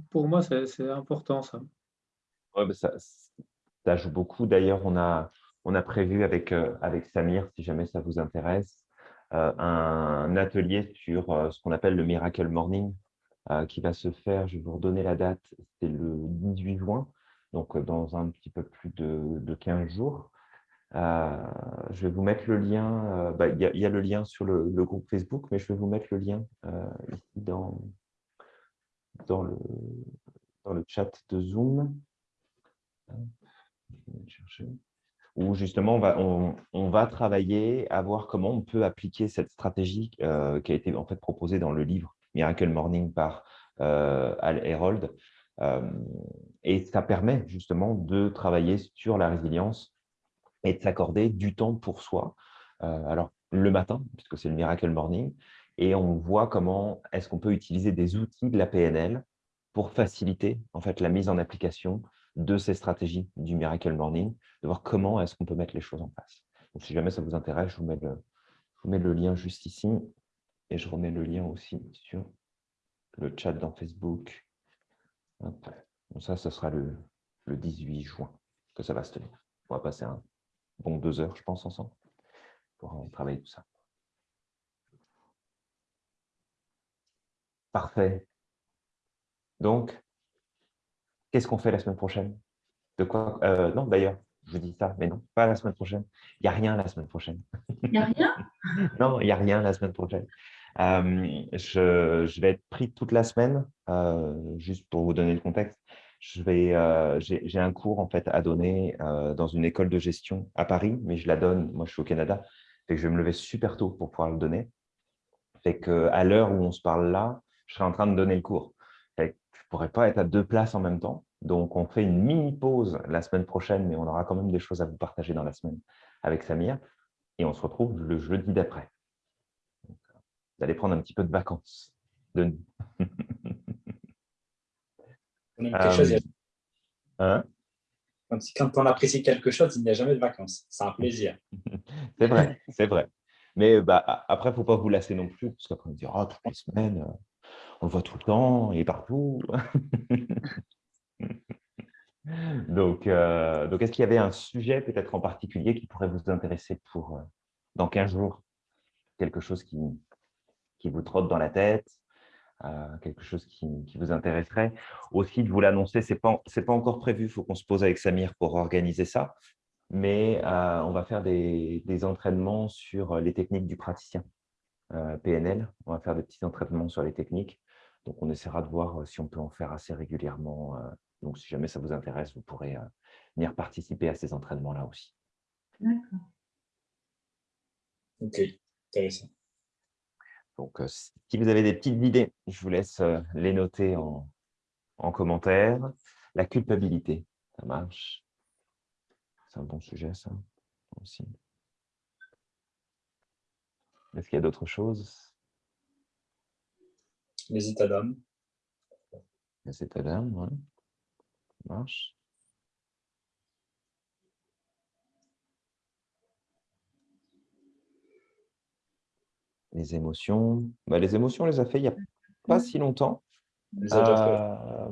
Pour moi, c'est important bah, ça, ça joue beaucoup. D'ailleurs, on a, on a prévu avec, euh, avec Samir, si jamais ça vous intéresse, euh, un atelier sur euh, ce qu'on appelle le Miracle Morning qui va se faire, je vais vous redonner la date, c'est le 18 juin, donc dans un petit peu plus de, de 15 jours. Je vais vous mettre le lien, bah, il y, a- le lien sur le, le groupe Facebook, mais je vais vous mettre le lien ici dans, dans, le, dans le chat de Zoom. Où justement on va, on, va travailler à voir comment on peut appliquer cette stratégie euh, qui a été en fait proposée dans le livre Miracle Morning par euh, Al Herold. Euh, et ça permet justement de travailler sur la résilience et de s'accorder du temps pour soi. Alors, le matin, puisque c'est le Miracle Morning, et on voit comment est-ce qu'on peut utiliser des outils de la PNL pour faciliter en fait la mise en application de ces stratégies du Miracle Morning, de voir comment est-ce qu'on peut mettre les choses en place. Donc, si jamais ça vous intéresse, je vous mets le, lien juste ici et je remets le lien aussi sur le chat dans Facebook. Ça, ce sera le, le 18 juin que ça va se tenir. On va passer bon deux heures, je pense, ensemble pour travailler tout ça. Parfait. Donc, qu'est-ce qu'on fait la semaine prochaine? De quoi euh, Non, d'ailleurs, je vous dis ça, mais non, pas la semaine prochaine. Il n'y a rien la semaine prochaine. Il n'y a rien? Non, il n'y a rien la semaine prochaine. Euh, je, je vais être pris toute la semaine, euh, juste pour vous donner le contexte. Euh, j'ai un cours en fait à donner dans une école de gestion à Paris, mais je la donne, moi je suis au Canada, fait que je vais me lever super tôt pour pouvoir le donner. Fait que à l'heure où on se parle là, je serai en train de donner le cours. Je ne pourrais pas être à deux places en même temps. Donc, on fait une mini pause la semaine prochaine, mais on aura quand même des choses à vous partager dans la semaine avec Samir. Et on se retrouve le jeudi d'après. Vous allez prendre un petit peu de vacances de nous. On aime quelque chose, il y a- Hein? Quand on apprécie quelque chose, il n'y a jamais de vacances. C'est un plaisir. C'est vrai, c'est vrai. Mais bah, après, il ne faut pas vous lasser non plus, parce qu'après, on dira, toutes les semaines, euh, on voit tout le temps, il est partout. donc, euh, donc est-ce qu'il y avait un sujet peut-être en particulier qui pourrait vous intéresser pour euh, dans 15 jours? Quelque chose qui, qui vous trotte dans la tête euh, quelque chose qui, qui vous intéresserait? Aussi, de vous l'annoncer, ce n'est pas, pas encore prévu, il faut qu'on se pose avec Samir pour organiser ça mais on va faire des, des entraînements sur les techniques du praticien PNL. On va faire des petits entraînements sur les techniques. Donc, on essaiera de voir si on peut en faire assez régulièrement. euh. Donc, si jamais ça vous intéresse, vous pourrez euh, venir participer à ces entraînements-là aussi. D'accord. Ok, intéressant. Donc, euh, si vous avez des petites idées, je vous laisse euh, les noter en, en commentaire. La culpabilité, ça marche? C'est un bon sujet, ça aussi. Est-ce qu'il y a d'autres choses? Les états d'âme. Les états d'âme. Ça marche. Les émotions. Bah, les émotions, on les a fait il n'y a pas si longtemps. Euh,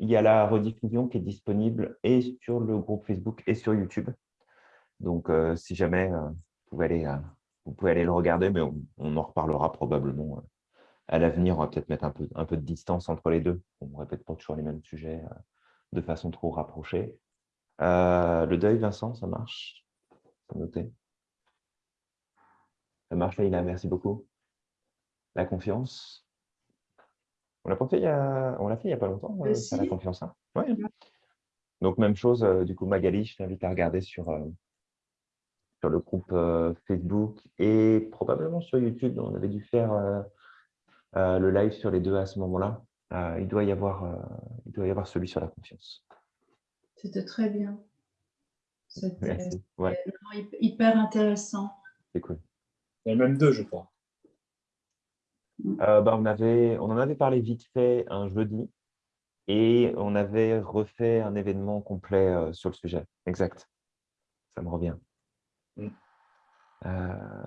il y a la rediffusion qui est disponible et sur le groupe Facebook et sur YouTube. Donc, euh, si jamais, euh, vous, pouvez aller, euh, vous pouvez aller le regarder, mais on, on en reparlera probablement euh, à l'avenir. On va peut-être mettre un peu, un peu de distance entre les deux. On ne répète pas toujours les mêmes sujets euh, de façon trop rapprochée. Euh, le deuil, Vincent, ça marche? Noté. Ça marche, Leïla, merci beaucoup. La confiance. On l'a fait il y a, on fait il y a pas longtemps, Euh, ça, la confiance. hein? Ouais. Donc, même chose, euh, du coup, Magali, je t'invite à regarder sur, sur le groupe Facebook et probablement sur YouTube. On avait dû faire le live sur les deux à ce moment-là. Euh, il, doit y avoir, euh, il doit y avoir celui sur la confiance. C'était très bien. C'était. Ouais, hyper intéressant. c'est cool. Il y en a même deux, je crois. Euh, bah, on, avait, on en avait parlé vite fait un jeudi et on avait refait un événement complet euh, sur le sujet. Exact. Ça me revient. Mm. Euh,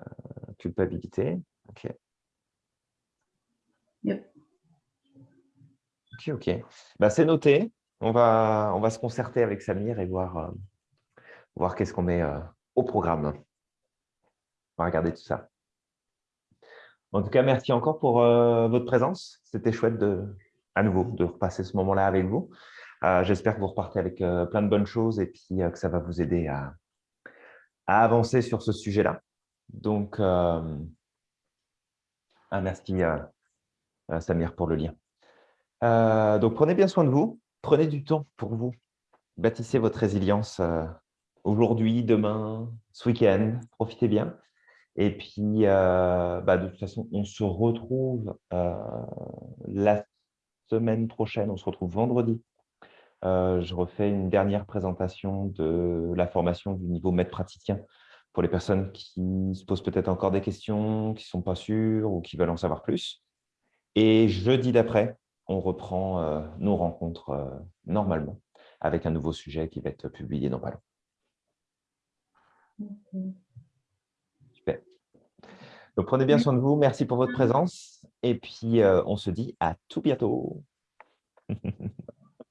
culpabilité. OK. OK, OK. Bah, c'est noté. On va, se concerter avec Samir et voir, euh, voir qu'est-ce qu'on met euh, au programme. On va regarder tout ça. En tout cas, merci encore pour euh, votre présence. C'était chouette à nouveau de repasser ce moment-là avec vous. J'espère que vous repartez avec plein de bonnes choses et puis que ça va vous aider à, avancer sur ce sujet-là. Donc, ah, merci Samir pour le lien. Euh, donc, prenez bien soin de vous. Prenez du temps pour vous. Bâtissez votre résilience euh, aujourd'hui, demain, ce week-end. Profitez bien. Et puis, euh, bah, de toute façon, on se retrouve euh, la semaine prochaine. On se retrouve vendredi. Euh, je refais une dernière présentation de la formation du niveau maître praticien pour les personnes qui se posent peut-être encore des questions, qui ne sont pas sûres ou qui veulent en savoir plus. Et jeudi d'après, on reprend euh, nos rencontres euh, normalement avec un nouveau sujet qui va être publié dans pas long. Super. Donc, prenez bien soin de vous. Merci pour votre présence. Et puis, euh, on se dit à tout bientôt.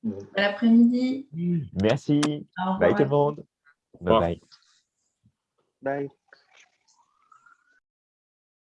Bon après-midi. Merci. Bye tout le monde. Bye bye. Bye.